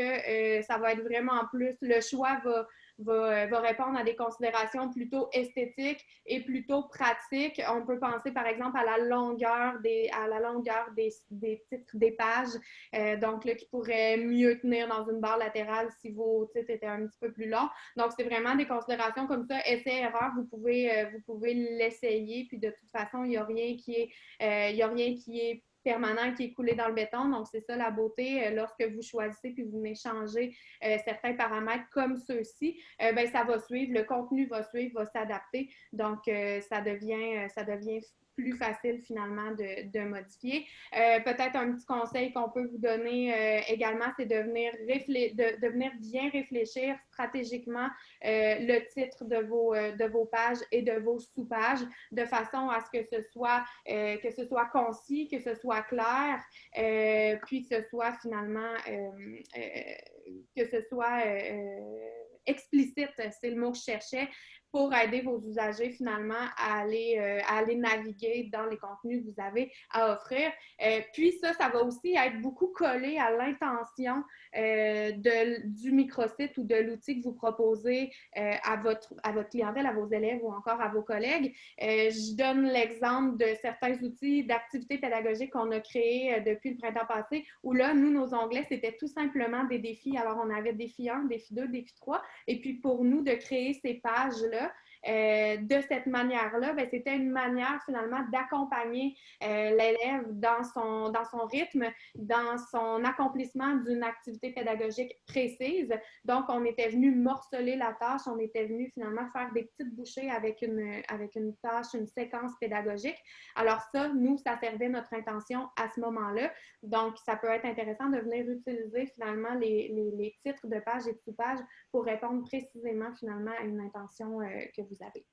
euh, ça va être vraiment plus, le choix va euh, va, répondre à des considérations plutôt esthétiques et plutôt pratiques. On peut penser par exemple à la longueur des, à la longueur des, des titres des pages, euh, donc là, qui pourrait mieux tenir dans une barre latérale si vos titres étaient un petit peu plus longs. Donc, c'est vraiment des considérations comme ça, essai-erreur, vous pouvez, euh, pouvez l'essayer, puis de toute façon, il n'y a rien qui est, y a rien qui est permanent qui est coulé dans le béton. Donc, c'est ça la beauté. Euh, lorsque vous choisissez puis vous venez changer euh, certains paramètres comme ceux-ci, euh, ben, ça va suivre, le contenu va suivre, va s'adapter. Donc, ça, devient, ça devient plus facile finalement de, modifier. Euh, peut-être un petit conseil qu'on peut vous donner euh, également, c'est de venir, de, venir bien réfléchir stratégiquement euh, le titre de vos, de vos pages et de vos sous-pages de façon à ce que ce soit, que ce soit concis, que ce soit clair, puis que ce soit finalement, que ce soit explicite, c'est le mot que je cherchais, pour aider vos usagers finalement à aller, euh, à aller naviguer dans les contenus que vous avez à offrir. Euh, puis ça, ça va aussi être beaucoup collé à l'intention euh, du microsite ou de l'outil que vous proposez à, votre, à votre clientèle, à vos élèves ou encore à vos collègues. je donne l'exemple de certains outils d'activité pédagogique qu'on a créés depuis le printemps passé, où là, nous, nos onglets, c'était tout simplement des défis. Alors, on avait défi 1, défi 2, défi 3. Et puis, pour nous, de créer ces pages-là, euh, de cette manière-là, ben, c'était une manière finalement d'accompagner euh, l'élève dans son, dans son rythme, dans son accomplissement d'une activité pédagogique précise. Donc, on était venu morceler la tâche, on était venu finalement faire des petites bouchées avec une, avec une tâche, une séquence pédagogique. Alors ça, nous, ça servait notre intention à ce moment-là. Donc, ça peut être intéressant de venir utiliser finalement les, les, titres de pages et de sous-pages pour répondre précisément finalement à une intention euh, que vous avez.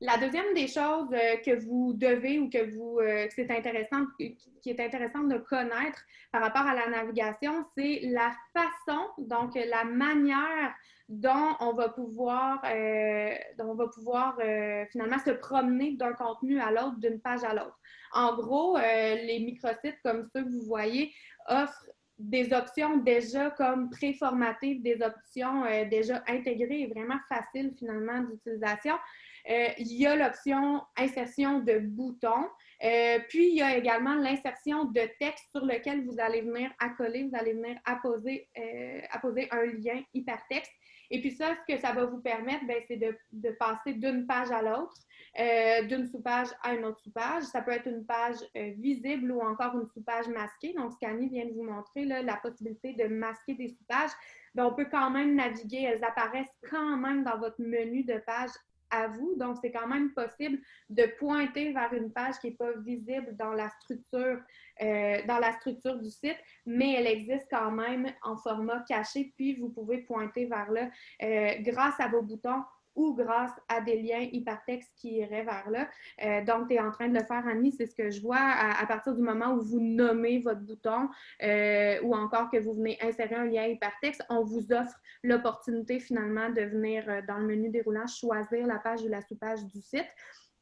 La deuxième des choses euh, que vous devez ou que vous euh, c'est intéressant qui est intéressant de connaître par rapport à la navigation, c'est la façon, donc la manière dont on va pouvoir, dont on va pouvoir finalement se promener d'un contenu à l'autre, d'une page à l'autre. En gros, les microsites comme ceux que vous voyez offrent des options déjà comme préformatées, des options euh, déjà intégrées et vraiment faciles finalement d'utilisation. Euh, il y a l'option insertion de boutons. Euh, puis, il y a également l'insertion de texte sur lequel vous allez venir accoler, vous allez venir apposer, apposer un lien hypertexte. Et puis ça, ce que ça va vous permettre, ben, c'est de, passer d'une page à l'autre. Euh, d'une sous-page à une autre sous-page. Ça peut être une page euh, visible ou encore une sous-page masquée. Donc, qu'Annie vient de vous montrer, la possibilité de masquer des sous-pages, ben, on peut quand même naviguer. Elles apparaissent quand même dans votre menu de page vous. Donc, c'est quand même possible de pointer vers une page qui n'est pas visible dans la structure, euh, dans la structure du site, mais elle existe quand même en format caché, puis vous pouvez pointer vers là grâce à vos boutons ou grâce à des liens hypertextes qui iraient vers là. Euh, donc, tu es en train de le faire, Annie, c'est ce que je vois à, partir du moment où vous nommez votre bouton euh, ou encore que vous venez insérer un lien hypertexte, on vous offre l'opportunité finalement de venir dans le menu déroulant choisir la page ou la sous-page du site.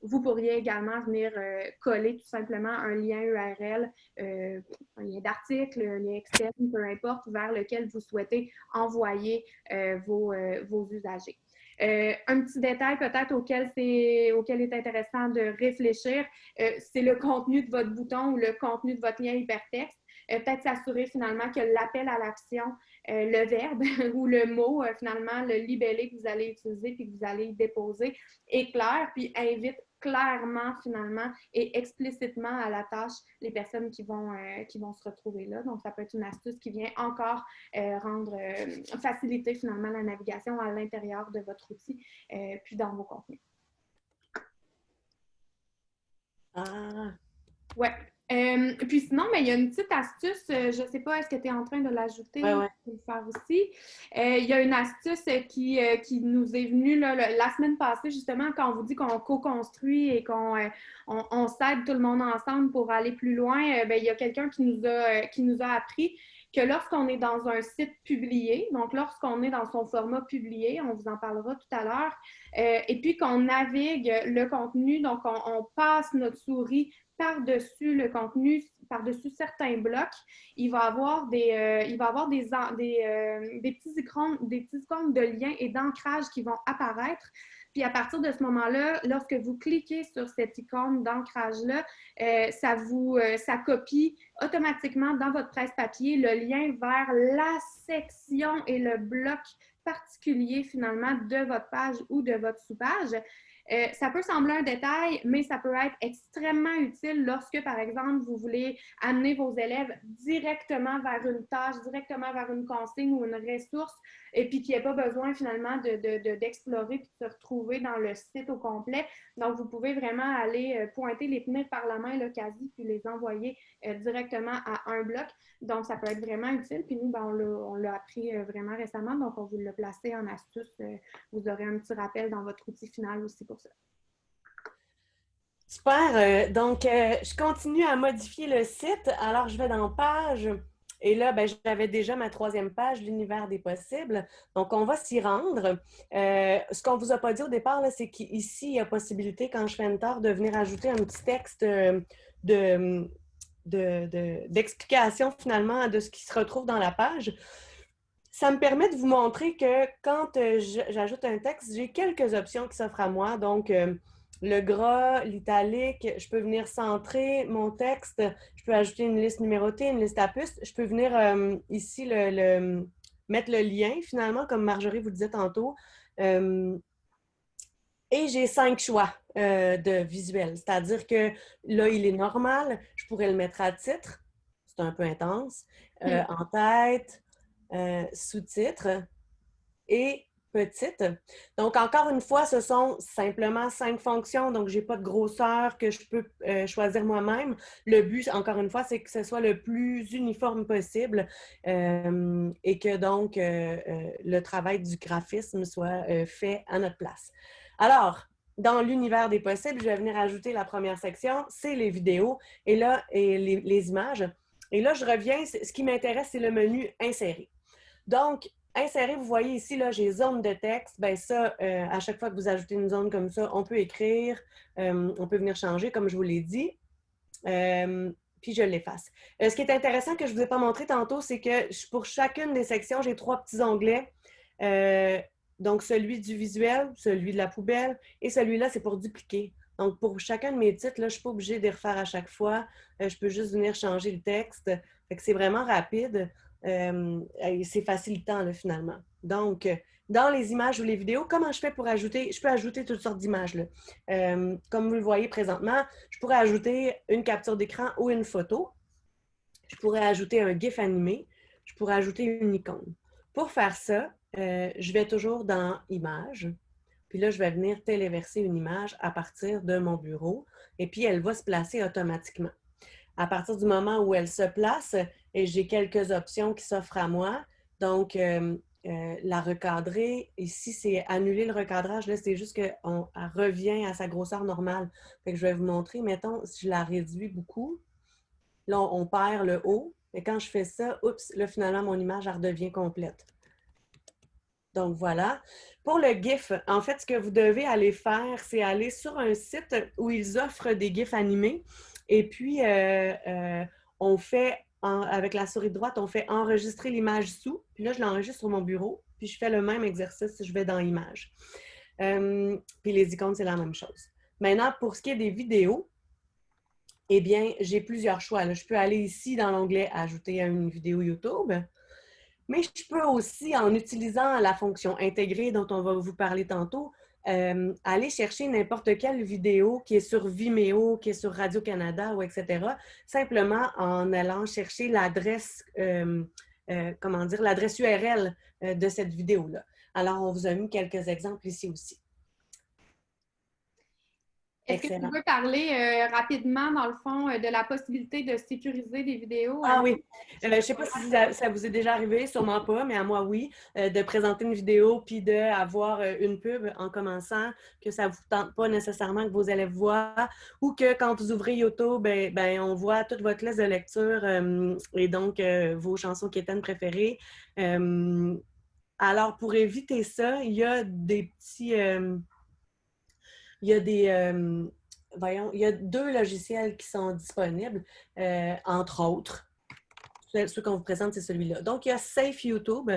Vous pourriez également venir euh, coller tout simplement un lien URL, euh, un lien d'article, un lien externe, peu importe, vers lequel vous souhaitez envoyer euh, vos, vos, usagers. Un petit détail peut-être auquel, auquel est intéressant de réfléchir, c'est le contenu de votre bouton ou le contenu de votre lien hypertexte. peut-être s'assurer finalement que l'appel à l'action, le verbe ou le mot, finalement, le libellé que vous allez utiliser puis que vous allez déposer est clair, puis invite clairement, finalement, et explicitement à la tâche les personnes qui vont, euh, qui vont se retrouver là. Donc, ça peut être une astuce qui vient encore euh, rendre, euh, faciliter finalement la navigation à l'intérieur de votre outil, puis dans vos contenus. Ah! Ouais, euh, puis sinon, mais il y a une petite astuce, euh, je ne sais pas, est-ce que tu es en train de l'ajouter ouais, ouais. le faire aussi? Euh, il y a une astuce qui, qui nous est venue la semaine passée, justement, quand on vous dit qu'on co-construit et qu'on on, s'aide tout le monde ensemble pour aller plus loin. Ben, il y a quelqu'un qui, nous a, qui nous a appris que lorsqu'on est dans un site publié, donc lorsqu'on est dans son format publié, on vous en parlera tout à l'heure, et puis qu'on navigue le contenu, donc on passe notre souris par-dessus le contenu, par-dessus certains blocs, il va avoir des, euh, il va avoir des, des, euh, des, petits écrans, des petits icônes de liens et d'ancrage qui vont apparaître. Puis à partir de ce moment-là, lorsque vous cliquez sur cette icône d'ancrage-là, euh, ça vous ça copie automatiquement dans votre presse papier le lien vers la section et le bloc particulier finalement de votre page ou de votre sous-page. Euh, ça peut sembler un détail, mais ça peut être extrêmement utile lorsque, par exemple, vous voulez amener vos élèves directement vers une tâche, directement vers une consigne ou une ressource, et puis qu'il n'y ait pas besoin finalement d'explorer de, de, puis de se retrouver dans le site au complet. Donc, vous pouvez vraiment aller euh, pointer, les tenir par la main, le quasi, puis les envoyer directement à un bloc. Donc, ça peut être vraiment utile. Puis nous, ben, on l'a appris vraiment récemment, donc on vous l'a placé en astuce. Vous aurez un petit rappel dans votre outil final aussi pour Super. Euh, donc, euh, je continue à modifier le site. Alors, je vais dans Page. Et là, ben, j'avais déjà ma troisième page, l'univers des possibles. Donc, on va s'y rendre. Euh, ce qu'on ne vous a pas dit au départ, c'est qu'ici, il y a possibilité, quand je fais Enter, de venir ajouter un petit texte de, d'explication finalement de ce qui se retrouve dans la page. Ça me permet de vous montrer que quand j'ajoute un texte, j'ai quelques options qui s'offrent à moi. Donc, le gras, l'italique, je peux venir centrer mon texte, je peux ajouter une liste numérotée, une liste à puces, je peux venir euh, ici le, mettre le lien finalement, comme Marjorie vous disait tantôt. Euh, et j'ai cinq choix euh, de visuels, c'est-à-dire que là, il est normal, je pourrais le mettre à titre, c'est un peu intense, hmm. en tête, sous-titre et petite. Donc, encore une fois, ce sont simplement cinq fonctions, donc je n'ai pas de grosseur que je peux euh, choisir moi-même. Le but, encore une fois, c'est que ce soit le plus uniforme possible euh, et que donc euh, le travail du graphisme soit fait à notre place. Alors, dans l'univers des possibles, je vais venir ajouter la première section, c'est les vidéos et là, et les, images. Et là, je reviens, ce qui m'intéresse, c'est le menu « Insérer ». Donc, insérer, vous voyez ici, là, j'ai zone de texte. Bien ça, euh, à chaque fois que vous ajoutez une zone comme ça, on peut écrire, euh, on peut venir changer, comme je vous l'ai dit. Euh, puis je l'efface. ce qui est intéressant que je ne vous ai pas montré tantôt, c'est que pour chacune des sections, j'ai trois petits onglets. Donc, celui du visuel, celui de la poubelle et celui-là, c'est pour dupliquer. Donc, pour chacun de mes titres, là, je ne suis pas obligée de les refaire à chaque fois. je peux juste venir changer le texte. c'est vraiment rapide. Euh, c'est facilitant finalement. Donc, euh, dans les images ou les vidéos, comment je fais pour ajouter? Je peux ajouter toutes sortes d'images. Euh, comme vous le voyez présentement, je pourrais ajouter une capture d'écran ou une photo. Je pourrais ajouter un GIF animé. Je pourrais ajouter une icône. Pour faire ça, je vais toujours dans Images. Puis là, je vais venir téléverser une image à partir de mon bureau. Et puis, elle va se placer automatiquement. À partir du moment où elle se place, et j'ai quelques options qui s'offrent à moi. Donc, euh, euh, la recadrer. Ici, c'est annuler le recadrage. Là, c'est juste qu'elle revient à sa grosseur normale. Je vais vous montrer. Mettons, si je la réduis beaucoup, là, on, perd le haut. Et quand je fais ça, oups, là, finalement, mon image, redevient complète. Donc, voilà. Pour le GIF, en fait, ce que vous devez aller faire, c'est aller sur un site où ils offrent des GIFs animés. Et puis, euh, euh, on fait avec la souris droite, on fait enregistrer l'image sous. Puis là, je l'enregistre sur mon bureau. Puis je fais le même exercice je vais dans Images. Euh, puis les icônes, c'est la même chose. Maintenant, pour ce qui est des vidéos, eh bien, j'ai plusieurs choix. Je peux aller ici dans l'onglet « Ajouter une vidéo YouTube ». Mais je peux aussi, en utilisant la fonction « Intégrer » dont on va vous parler tantôt, euh, aller chercher n'importe quelle vidéo qui est sur Vimeo, qui est sur Radio-Canada ou etc., simplement en allant chercher l'adresse, euh, euh, comment dire, l'adresse URL de cette vidéo-là. Alors, on vous a mis quelques exemples ici aussi. Est-ce que tu peux parler euh, rapidement, dans le fond, euh, de la possibilité de sécuriser des vidéos? Ah oui. Euh, je ne sais pas si ça, vous est déjà arrivé, sûrement pas, mais à moi, oui, de présenter une vidéo puis d'avoir une pub en commençant, que ça ne vous tente pas nécessairement que vos élèves voient, ou que quand vous ouvrez YouTube, ben, ben on voit toute votre liste de lecture et donc vos chansons qui étaient préférées. alors, pour éviter ça, il y a des petits il y a des... Euh, il y a deux logiciels qui sont disponibles, euh, entre autres. Ce qu'on vous présente, c'est celui-là. Donc, il y a Safe YouTube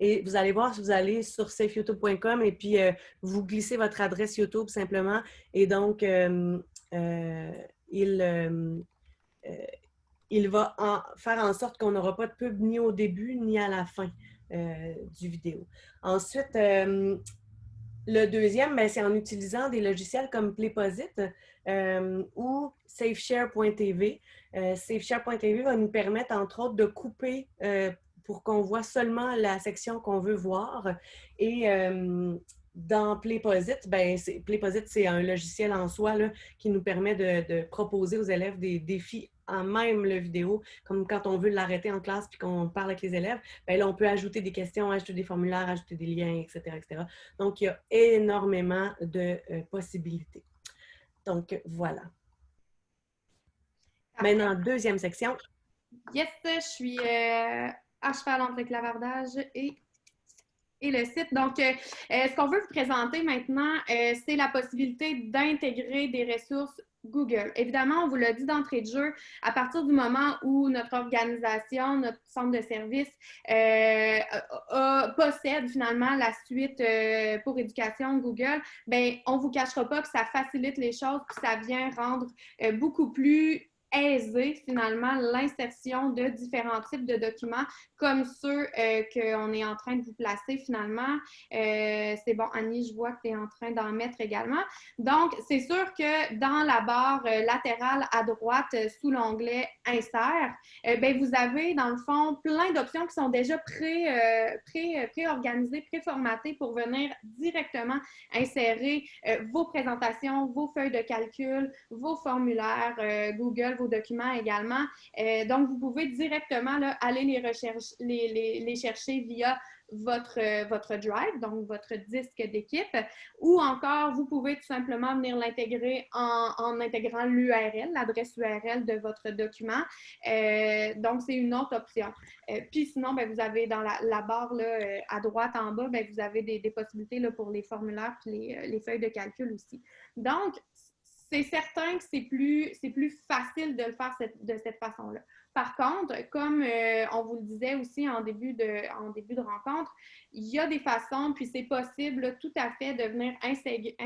et vous allez voir si vous allez sur safeyoutube.com et puis euh, vous glissez votre adresse YouTube simplement et donc il, il va faire en sorte qu'on n'aura pas de pub ni au début ni à la fin du vidéo. Ensuite, le deuxième, ben, c'est en utilisant des logiciels comme Playposit euh, ou SafeShare.tv. Euh, SafeShare.tv va nous permettre, entre autres, de couper euh, pour qu'on voit seulement la section qu'on veut voir. Et dans Playposit, ben, Playposit, c'est un logiciel en soi qui nous permet de, proposer aux élèves des défis en même le vidéo, comme quand on veut l'arrêter en classe puis qu'on parle avec les élèves, ben là, on peut ajouter des questions, ajouter des formulaires, ajouter des liens, etc. etc. Donc, il y a énormément de euh, possibilités. Donc, voilà. Maintenant, deuxième section. Yes, je suis euh, à cheval entre le clavardage et et le site. Donc, euh, ce qu'on veut vous présenter maintenant, c'est la possibilité d'intégrer des ressources Google. Évidemment, on vous l'a dit d'entrée de jeu, à partir du moment où notre organisation, notre centre de service euh, possède finalement la suite euh, pour éducation Google, ben on ne vous cachera pas que ça facilite les choses, que ça vient rendre euh, beaucoup plus aiser finalement l'insertion de différents types de documents comme ceux euh, qu'on est en train de vous placer finalement. Euh, c'est bon, Annie, je vois que tu es en train d'en mettre également. Donc, c'est sûr que dans la barre euh, latérale à droite, sous l'onglet Insert, ben, vous avez dans le fond plein d'options qui sont déjà pré-organisées, pré, préformatées pour venir directement insérer vos présentations, vos feuilles de calcul, vos formulaires Google, vos documents également. Donc, vous pouvez directement aller les, recherche, les, chercher via votre, euh, votre drive, donc votre disque d'équipe, ou encore vous pouvez tout simplement venir l'intégrer en, intégrant l'URL, l'adresse URL de votre document. Euh, donc, c'est une autre option. puis sinon, ben, vous avez dans la, barre à droite en bas, ben, vous avez des, possibilités pour les formulaires et les, les, feuilles de calcul aussi. Donc, c'est certain que c'est plus, plus facile de le faire de cette façon-là. Par contre, comme euh, on vous le disait aussi en début de, en rencontre, il y a des façons, puis c'est possible tout à fait de venir insérer,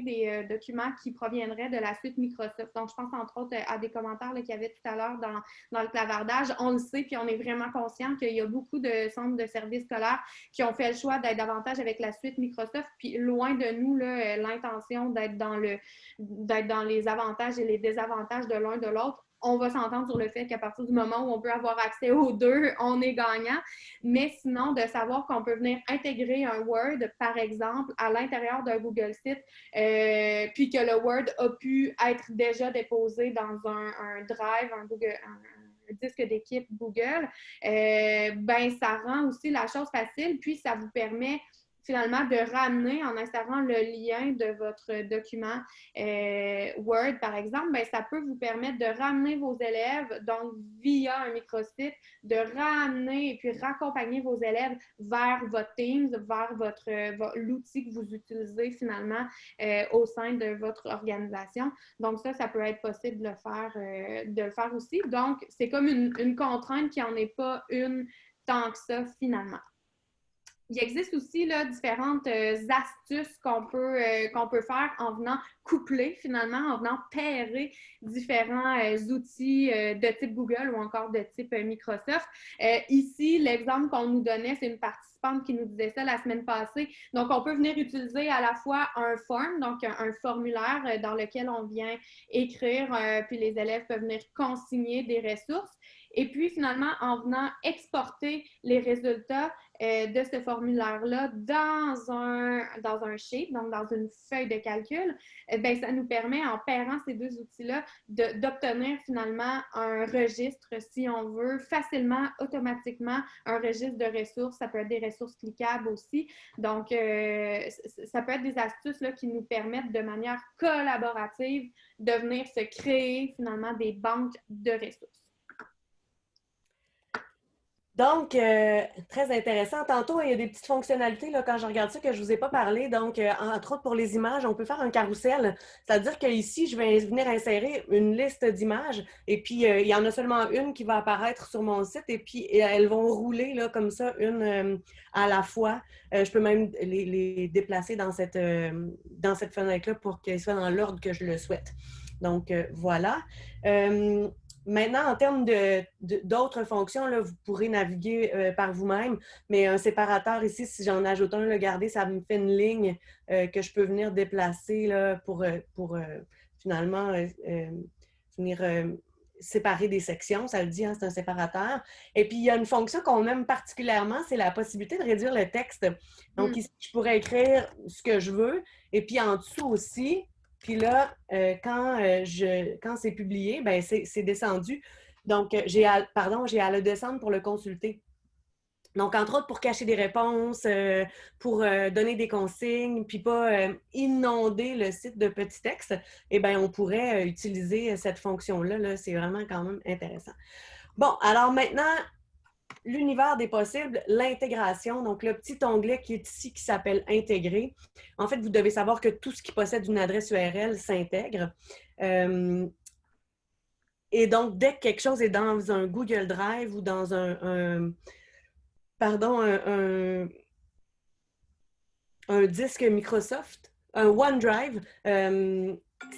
des euh, documents qui proviendraient de la suite Microsoft. Donc, je pense entre autres à des commentaires qu'il y avait tout à l'heure dans, le clavardage. On le sait, puis on est vraiment conscient qu'il y a beaucoup de centres de services scolaires qui ont fait le choix d'être davantage avec la suite Microsoft, puis loin de nous euh, l'intention d'être dans, le, dans les avantages et les désavantages de l'un de l'autre on va s'entendre sur le fait qu'à partir du moment où on peut avoir accès aux deux, on est gagnant. Mais sinon, de savoir qu'on peut venir intégrer un Word, par exemple, à l'intérieur d'un Google Site, euh, puis que le Word a pu être déjà déposé dans un, Drive, un Google, disque d'équipe Google, ben ça rend aussi la chose facile, puis ça vous permet finalement de ramener en insérant le lien de votre document euh, Word, par exemple, ben, ça peut vous permettre de ramener vos élèves, donc via un microsite, de ramener et puis raccompagner vos élèves vers votre Teams, vers votre, l'outil que vous utilisez finalement euh, au sein de votre organisation. Donc ça, ça peut être possible de le faire, euh, de le faire aussi. Donc, c'est comme une, une contrainte qui n'en est pas une tant que ça finalement il existe aussi différentes euh, astuces qu'on peut, euh, qu'on peut faire en venant coupler finalement, en venant pairer différents euh, outils de type Google ou encore de type Microsoft. ici, l'exemple qu'on nous donnait, c'est une qui nous disait ça la semaine passée. Donc, on peut venir utiliser à la fois un form, donc un, formulaire dans lequel on vient écrire, puis les élèves peuvent venir consigner des ressources. Et puis, finalement, en venant exporter les résultats euh, de ce formulaire-là dans un, dans un sheet, donc dans une feuille de calcul, eh ben, ça nous permet, en pairant ces deux outils-là, d'obtenir finalement un registre, si on veut, facilement, automatiquement, un registre de ressources. Ça peut être des ressources cliquables aussi. Donc, euh, ça peut être des astuces là, qui nous permettent de manière collaborative de venir se créer finalement des banques de ressources. Donc, euh, très intéressant. Tantôt, il y a des petites fonctionnalités là, quand je regarde ça que je ne vous ai pas parlé. Donc, euh, entre autres, pour les images, on peut faire un carrousel. C'est-à-dire qu'ici, je vais venir insérer une liste d'images et puis euh, il y en a seulement une qui va apparaître sur mon site et puis elles vont rouler comme ça, une à la fois. je peux même les, les déplacer dans cette, dans cette fenêtre-là pour qu'elles soient dans l'ordre que je le souhaite. Donc, voilà. Maintenant, en termes d'autres fonctions, là, vous pourrez naviguer euh, par vous-même, mais un séparateur ici, si j'en ajoute un, le garder, ça me fait une ligne euh, que je peux venir déplacer là, pour, euh, pour finalement venir séparer des sections. Ça le dit, hein, c'est un séparateur. Et puis, il y a une fonction qu'on aime particulièrement, c'est la possibilité de réduire le texte. Donc, mm. ici, je pourrais écrire ce que je veux. Et puis, en dessous aussi, puis là, euh, quand, euh, quand c'est publié, ben c'est descendu. Donc, euh, j'ai à, pardon, j'ai à le descendre pour le consulter. Donc, entre autres, pour cacher des réponses, pour donner des consignes, puis pas inonder le site de petits textes, eh bien, on pourrait utiliser cette fonction-là. -là, c'est vraiment quand même intéressant. Bon, alors maintenant, l'univers des possibles, l'intégration, donc le petit onglet qui est ici qui s'appelle Intégrer. En fait, vous devez savoir que tout ce qui possède une adresse URL s'intègre. Euh, et donc, dès que quelque chose est dans un Google Drive ou dans un, pardon, un, un, disque Microsoft, un OneDrive, euh,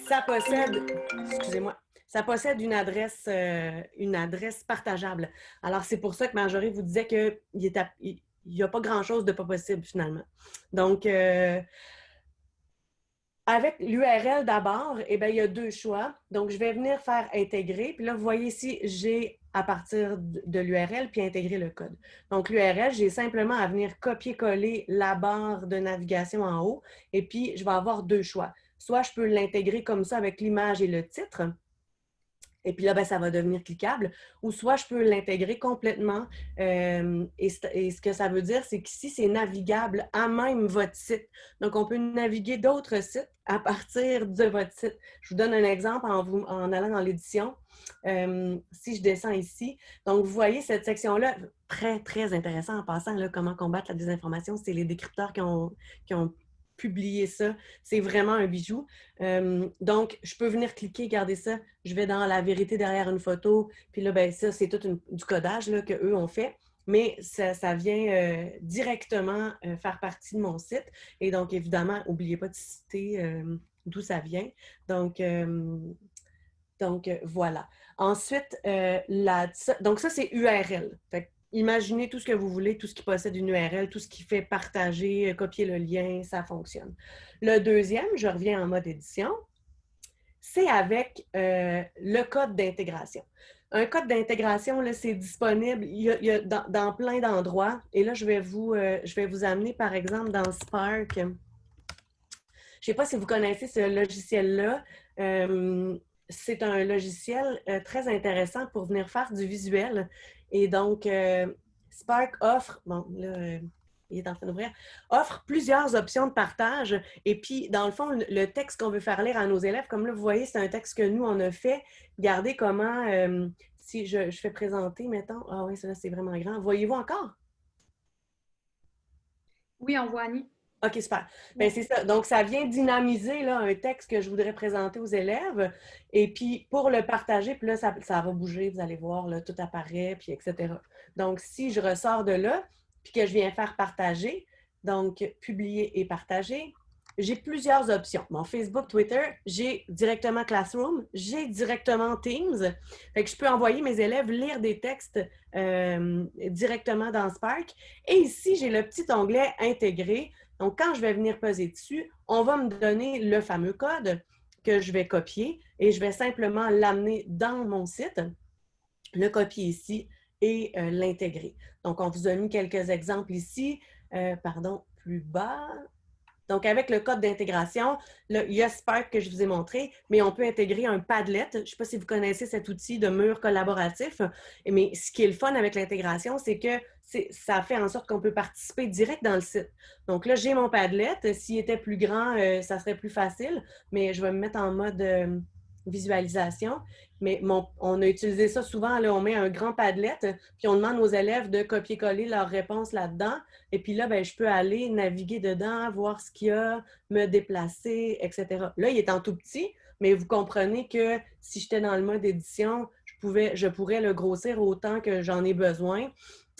ça possède, excusez-moi, ça possède une adresse, euh, une adresse partageable. Alors, c'est pour ça que Marjorie vous disait qu'il n'y a pas grand-chose de pas possible finalement. Donc, euh, avec l'URL d'abord, eh il y a deux choix. Donc, je vais venir faire intégrer. Puis là, vous voyez ici, j'ai à partir de l'URL puis intégrer le code. Donc, l'URL, j'ai simplement à venir copier-coller la barre de navigation en haut. Et puis, je vais avoir deux choix. Soit je peux l'intégrer comme ça avec l'image et le titre, et puis là, ben, ça va devenir cliquable. Ou soit je peux l'intégrer complètement. Euh, et, ce que ça veut dire, c'est qu'ici, c'est navigable à même votre site. Donc, on peut naviguer d'autres sites à partir de votre site. Je vous donne un exemple en, vous, en allant dans l'édition. Euh, si je descends ici, donc vous voyez cette section-là, très, très intéressant en passant, là, comment combattre la désinformation. C'est les décrypteurs qui ont, qui ont publier ça. C'est vraiment un bijou. Euh, donc, je peux venir cliquer, garder ça. Je vais dans la vérité derrière une photo. Puis là, ben, ça, c'est tout du codage qu'eux ont fait. Mais ça, vient euh, directement euh, faire partie de mon site. Et donc, évidemment, n'oubliez pas de citer d'où ça vient. Donc, donc voilà. Ensuite, la, donc ça, c'est URL. Imaginez tout ce que vous voulez, tout ce qui possède une URL, tout ce qui fait partager, euh, copier le lien, ça fonctionne. Le deuxième, je reviens en mode édition, c'est avec euh, le code d'intégration. Un code d'intégration, c'est disponible il y a, dans, plein d'endroits. Et là, je vais, vous, euh, je vais vous amener, par exemple, dans Spark. Je ne sais pas si vous connaissez ce logiciel-là. c'est un logiciel très intéressant pour venir faire du visuel. Et donc, euh, Spark offre, bon, là, il est en train d'ouvrir, offre plusieurs options de partage. Et puis, dans le fond, le texte qu'on veut faire lire à nos élèves, comme là, vous voyez, c'est un texte que nous, on a fait. Regardez comment, si je, fais présenter, mettons, ah oui, ça c'est vraiment grand. Voyez-vous encore? Oui, on voit Annie. OK, super. Bien, c'est ça. Donc, ça vient dynamiser là, un texte que je voudrais présenter aux élèves. Et puis, pour le partager, puis là, ça, ça va bouger, vous allez voir, là, tout apparaît, puis etc. Donc, si je ressors de là, puis que je viens faire partager, donc publier et partager, j'ai plusieurs options. Mon Facebook, Twitter, j'ai directement Classroom, j'ai directement Teams. Fait que je peux envoyer mes élèves lire des textes euh, directement dans Spark. Et ici, j'ai le petit onglet intégré. Donc, quand je vais venir peser dessus, on va me donner le fameux code que je vais copier et je vais simplement l'amener dans mon site, le copier ici et euh, l'intégrer. Donc, on vous a mis quelques exemples ici. Euh, pardon, plus bas. Donc, avec le code d'intégration, il y a Spark que je vous ai montré, mais on peut intégrer un Padlet. Je ne sais pas si vous connaissez cet outil de mur collaboratif, mais ce qui est le fun avec l'intégration, c'est que ça fait en sorte qu'on peut participer direct dans le site. Donc là, j'ai mon Padlet. S'il était plus grand, euh, ça serait plus facile, mais je vais me mettre en mode euh, visualisation. Mais on a utilisé ça souvent, on met un grand Padlet, puis on demande aux élèves de copier-coller leurs réponses là-dedans. Et puis là, ben, je peux aller naviguer dedans, voir ce qu'il y a, me déplacer, etc. Là, il est en tout petit, mais vous comprenez que si j'étais dans le mode édition, je, pouvais, je pourrais le grossir autant que j'en ai besoin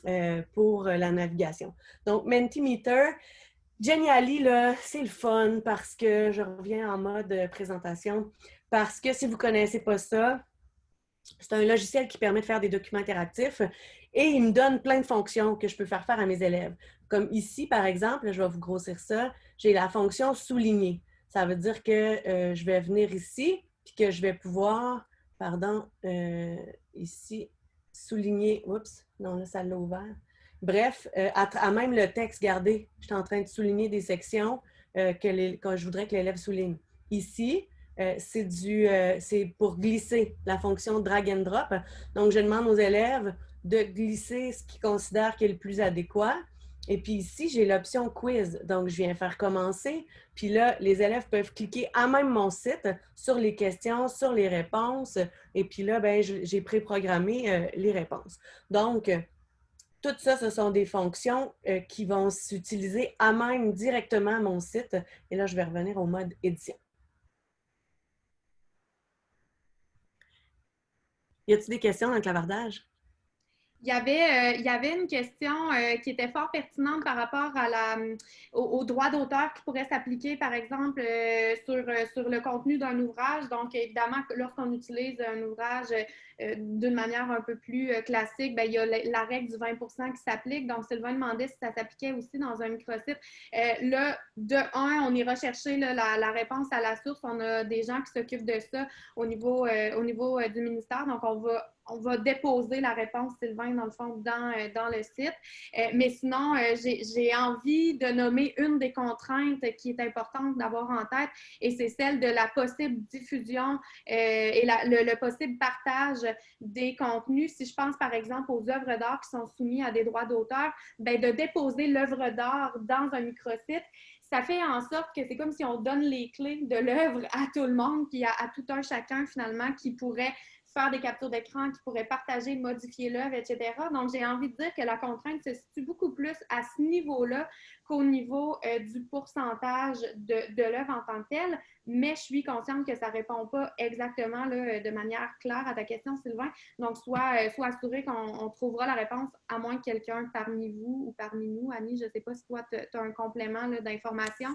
euh, pour la navigation. Donc, Mentimeter, Geniali, c'est le fun parce que je reviens en mode présentation. Parce que si vous ne connaissez pas ça, c'est un logiciel qui permet de faire des documents interactifs et il me donne plein de fonctions que je peux faire faire à mes élèves. Comme ici, par exemple, je vais vous grossir ça, j'ai la fonction souligner. Ça veut dire que euh, je vais venir ici puis que je vais pouvoir, pardon, euh, ici, souligner, oups, non, là, ça l'a ouvert. Bref, euh, à, même le texte, regardez, je suis en train de souligner des sections que, que je voudrais que l'élève souligne. Ici, euh, euh, c'est pour glisser la fonction drag and drop. Donc, je demande aux élèves de glisser ce qu'ils considèrent qui est le plus adéquat. Et puis ici, j'ai l'option quiz. Donc, je viens faire commencer. Puis là, les élèves peuvent cliquer à même mon site sur les questions, sur les réponses. Et puis là, ben, j'ai préprogrammé euh, les réponses. Donc, tout ça, ce sont des fonctions qui vont s'utiliser à même directement mon site. Et là, je vais revenir au mode édition. Y a-t-il des questions dans le clavardage? Il y, avait, euh, il y avait une question euh, qui était fort pertinente par rapport à la, au, droit d'auteur qui pourrait s'appliquer, par exemple, euh, sur, le contenu d'un ouvrage. Donc, évidemment, lorsqu'on utilise un ouvrage d'une manière un peu plus classique, bien, il y a la, règle du 20% qui s'applique. Donc, Sylvain demandait si ça s'appliquait aussi dans un microsite. là, de un, on ira chercher la, la, réponse à la source. On a des gens qui s'occupent de ça au niveau, au niveau du ministère. Donc, on va on va déposer la réponse, Sylvain, dans le fond, dans, euh, dans le site. Euh, mais sinon, euh, j'ai envie de nommer une des contraintes qui est importante d'avoir en tête, et c'est celle de la possible diffusion et le, possible partage des contenus. Si je pense, par exemple, aux œuvres d'art qui sont soumises à des droits d'auteur, ben, de déposer l'œuvre d'art dans un microsite, ça fait en sorte que c'est comme si on donne les clés de l'œuvre à tout le monde, puis à, à, tout un chacun finalement qui pourrait faire des captures d'écran, qui pourraient partager, modifier l'œuvre, etc. Donc, j'ai envie de dire que la contrainte se situe beaucoup plus à ce niveau-là qu'au niveau euh, du pourcentage de, l'œuvre en tant que telle, mais je suis consciente que ça ne répond pas exactement là, de manière claire à ta question, Sylvain. Donc, soit, euh, soit assuré qu'on trouvera la réponse, à moins que quelqu'un parmi vous ou parmi nous, Annie, je ne sais pas si toi, tu as un complément d'information,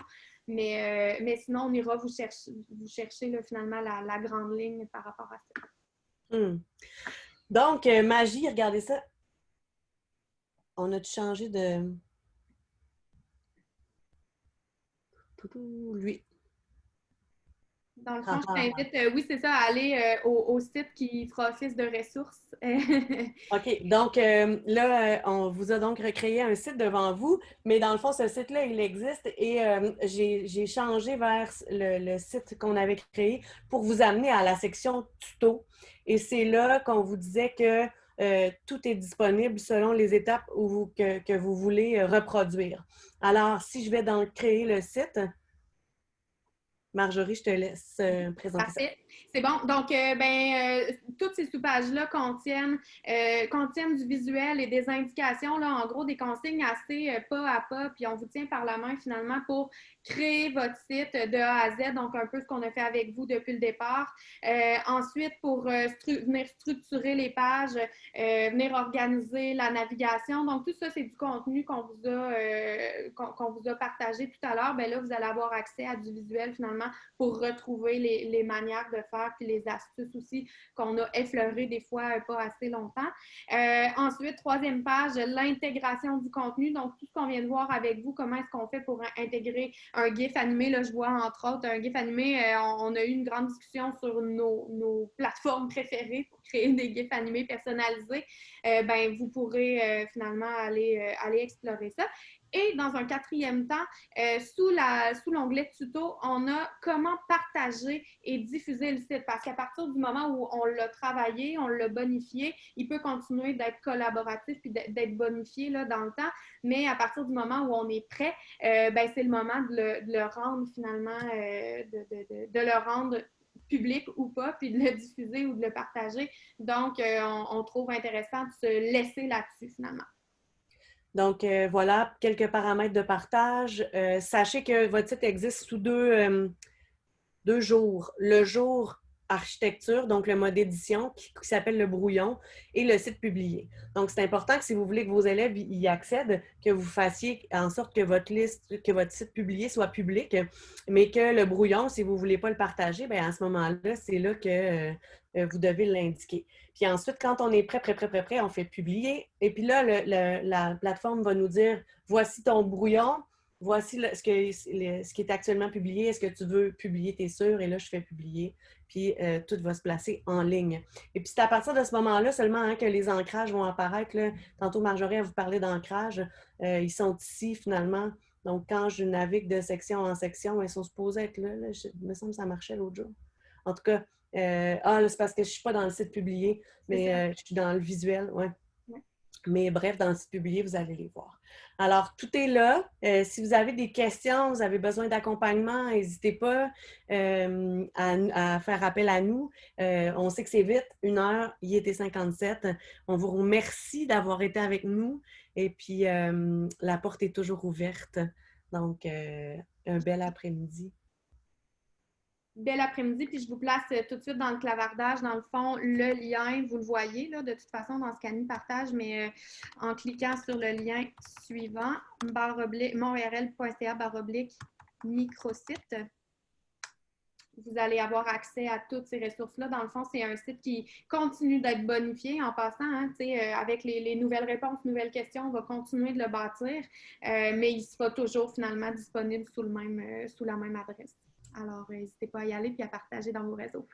mais, euh, mais sinon, on ira vous chercher, vous chercher finalement la grande ligne par rapport à ça. Hmm. Donc, euh, magie, regardez ça. On a changé de... Lui. Dans le fond, je t'invite, euh, oui, c'est ça, à aller euh, au, site qui fera office de ressources. OK. Donc, euh, là, on vous a donc recréé un site devant vous, mais dans le fond, ce site-là, il existe et j'ai changé vers le, site qu'on avait créé pour vous amener à la section tuto. Et c'est là qu'on vous disait que tout est disponible selon les étapes que, que, vous voulez reproduire. Alors, si je vais dans créer le site, Marjorie, je te laisse euh, présenter ça. C'est bon. Donc, euh, ben, euh, toutes ces sous-pages-là contiennent, contiennent du visuel et des indications, là, en gros, des consignes assez pas à pas, puis on vous tient par la main finalement pour créer votre site de A à Z, donc un peu ce qu'on a fait avec vous depuis le départ. Euh, ensuite, pour euh, venir structurer les pages, euh, venir organiser la navigation. Donc, tout ça, c'est du contenu qu'on vous, a, qu'on vous a partagé tout à l'heure. Bien là, vous allez avoir accès à du visuel finalement pour retrouver les, les manières de faire puis les astuces aussi qu'on a effleurées des fois pas assez longtemps. ensuite, troisième page, l'intégration du contenu. Donc, tout ce qu'on vient de voir avec vous, comment est-ce qu'on fait pour intégrer un GIF animé, là, je vois entre autres un GIF animé, euh, on, a eu une grande discussion sur nos, plateformes préférées pour créer des GIFs animés personnalisés. Euh, ben, vous pourrez euh, finalement aller, aller explorer ça. Et dans un quatrième temps, euh, sous l'onglet tuto, on a comment partager et diffuser le site. Parce qu'à partir du moment où on l'a travaillé, on l'a bonifié, il peut continuer d'être collaboratif puis d'être bonifié là, dans le temps. Mais à partir du moment où on est prêt, euh, ben, c'est le moment de le, rendre finalement, euh, de, le rendre public ou pas, puis de le diffuser ou de le partager. Donc, on trouve intéressant de se laisser là-dessus finalement. Donc, euh, voilà quelques paramètres de partage. Euh, sachez que votre site existe sous deux, euh, deux jours. Le jour architecture, donc le mode édition qui, s'appelle le brouillon, et le site publié. Donc, c'est important que si vous voulez que vos élèves y accèdent, que vous fassiez en sorte que votre liste, que votre site publié soit public, mais que le brouillon, si vous ne voulez pas le partager, bien, à ce moment-là, c'est là que euh, vous devez l'indiquer. Puis ensuite, quand on est prêt, prêt, prêt, prêt, prêt, on fait publier. Et puis là, la plateforme va nous dire, voici ton brouillon, voici ce, que, ce, qui est actuellement publié. Est-ce que tu veux publier, tes sûr? Et là, je fais publier. Puis euh, tout va se placer en ligne. Et puis c'est à partir de ce moment-là seulement hein, que les ancrages vont apparaître. Là. Tantôt, Marjorie a vous parlé d'ancrage. Euh, ils sont ici finalement. Donc, quand je navigue de section en section, ils sont supposés être là. il me semble que ça marchait l'autre jour. En tout cas, euh, ah, c'est parce que je ne suis pas dans le site publié, mais je suis dans le visuel, ouais. Mais bref, dans le publié, vous allez les voir. Alors, tout est là. Euh, si vous avez des questions, vous avez besoin d'accompagnement, n'hésitez pas à, faire appel à nous. on sait que c'est vite, une heure, il était 57. On vous remercie d'avoir été avec nous. Et puis, la porte est toujours ouverte. Donc, un bel après-midi bel après-midi, puis je vous place euh, tout de suite dans le clavardage, dans le fond, le lien, vous le voyez de toute façon dans ce qu'Annie partage, mais euh, en cliquant sur le lien suivant, monrl.ca baroblique microsite, vous allez avoir accès à toutes ces ressources-là. Dans le fond, c'est un site qui continue d'être bonifié en passant. Hein, euh, avec les, nouvelles réponses, nouvelles questions, on va continuer de le bâtir, mais il sera toujours finalement disponible sous, sous la même adresse. Alors, n'hésitez pas à y aller et à partager dans vos réseaux.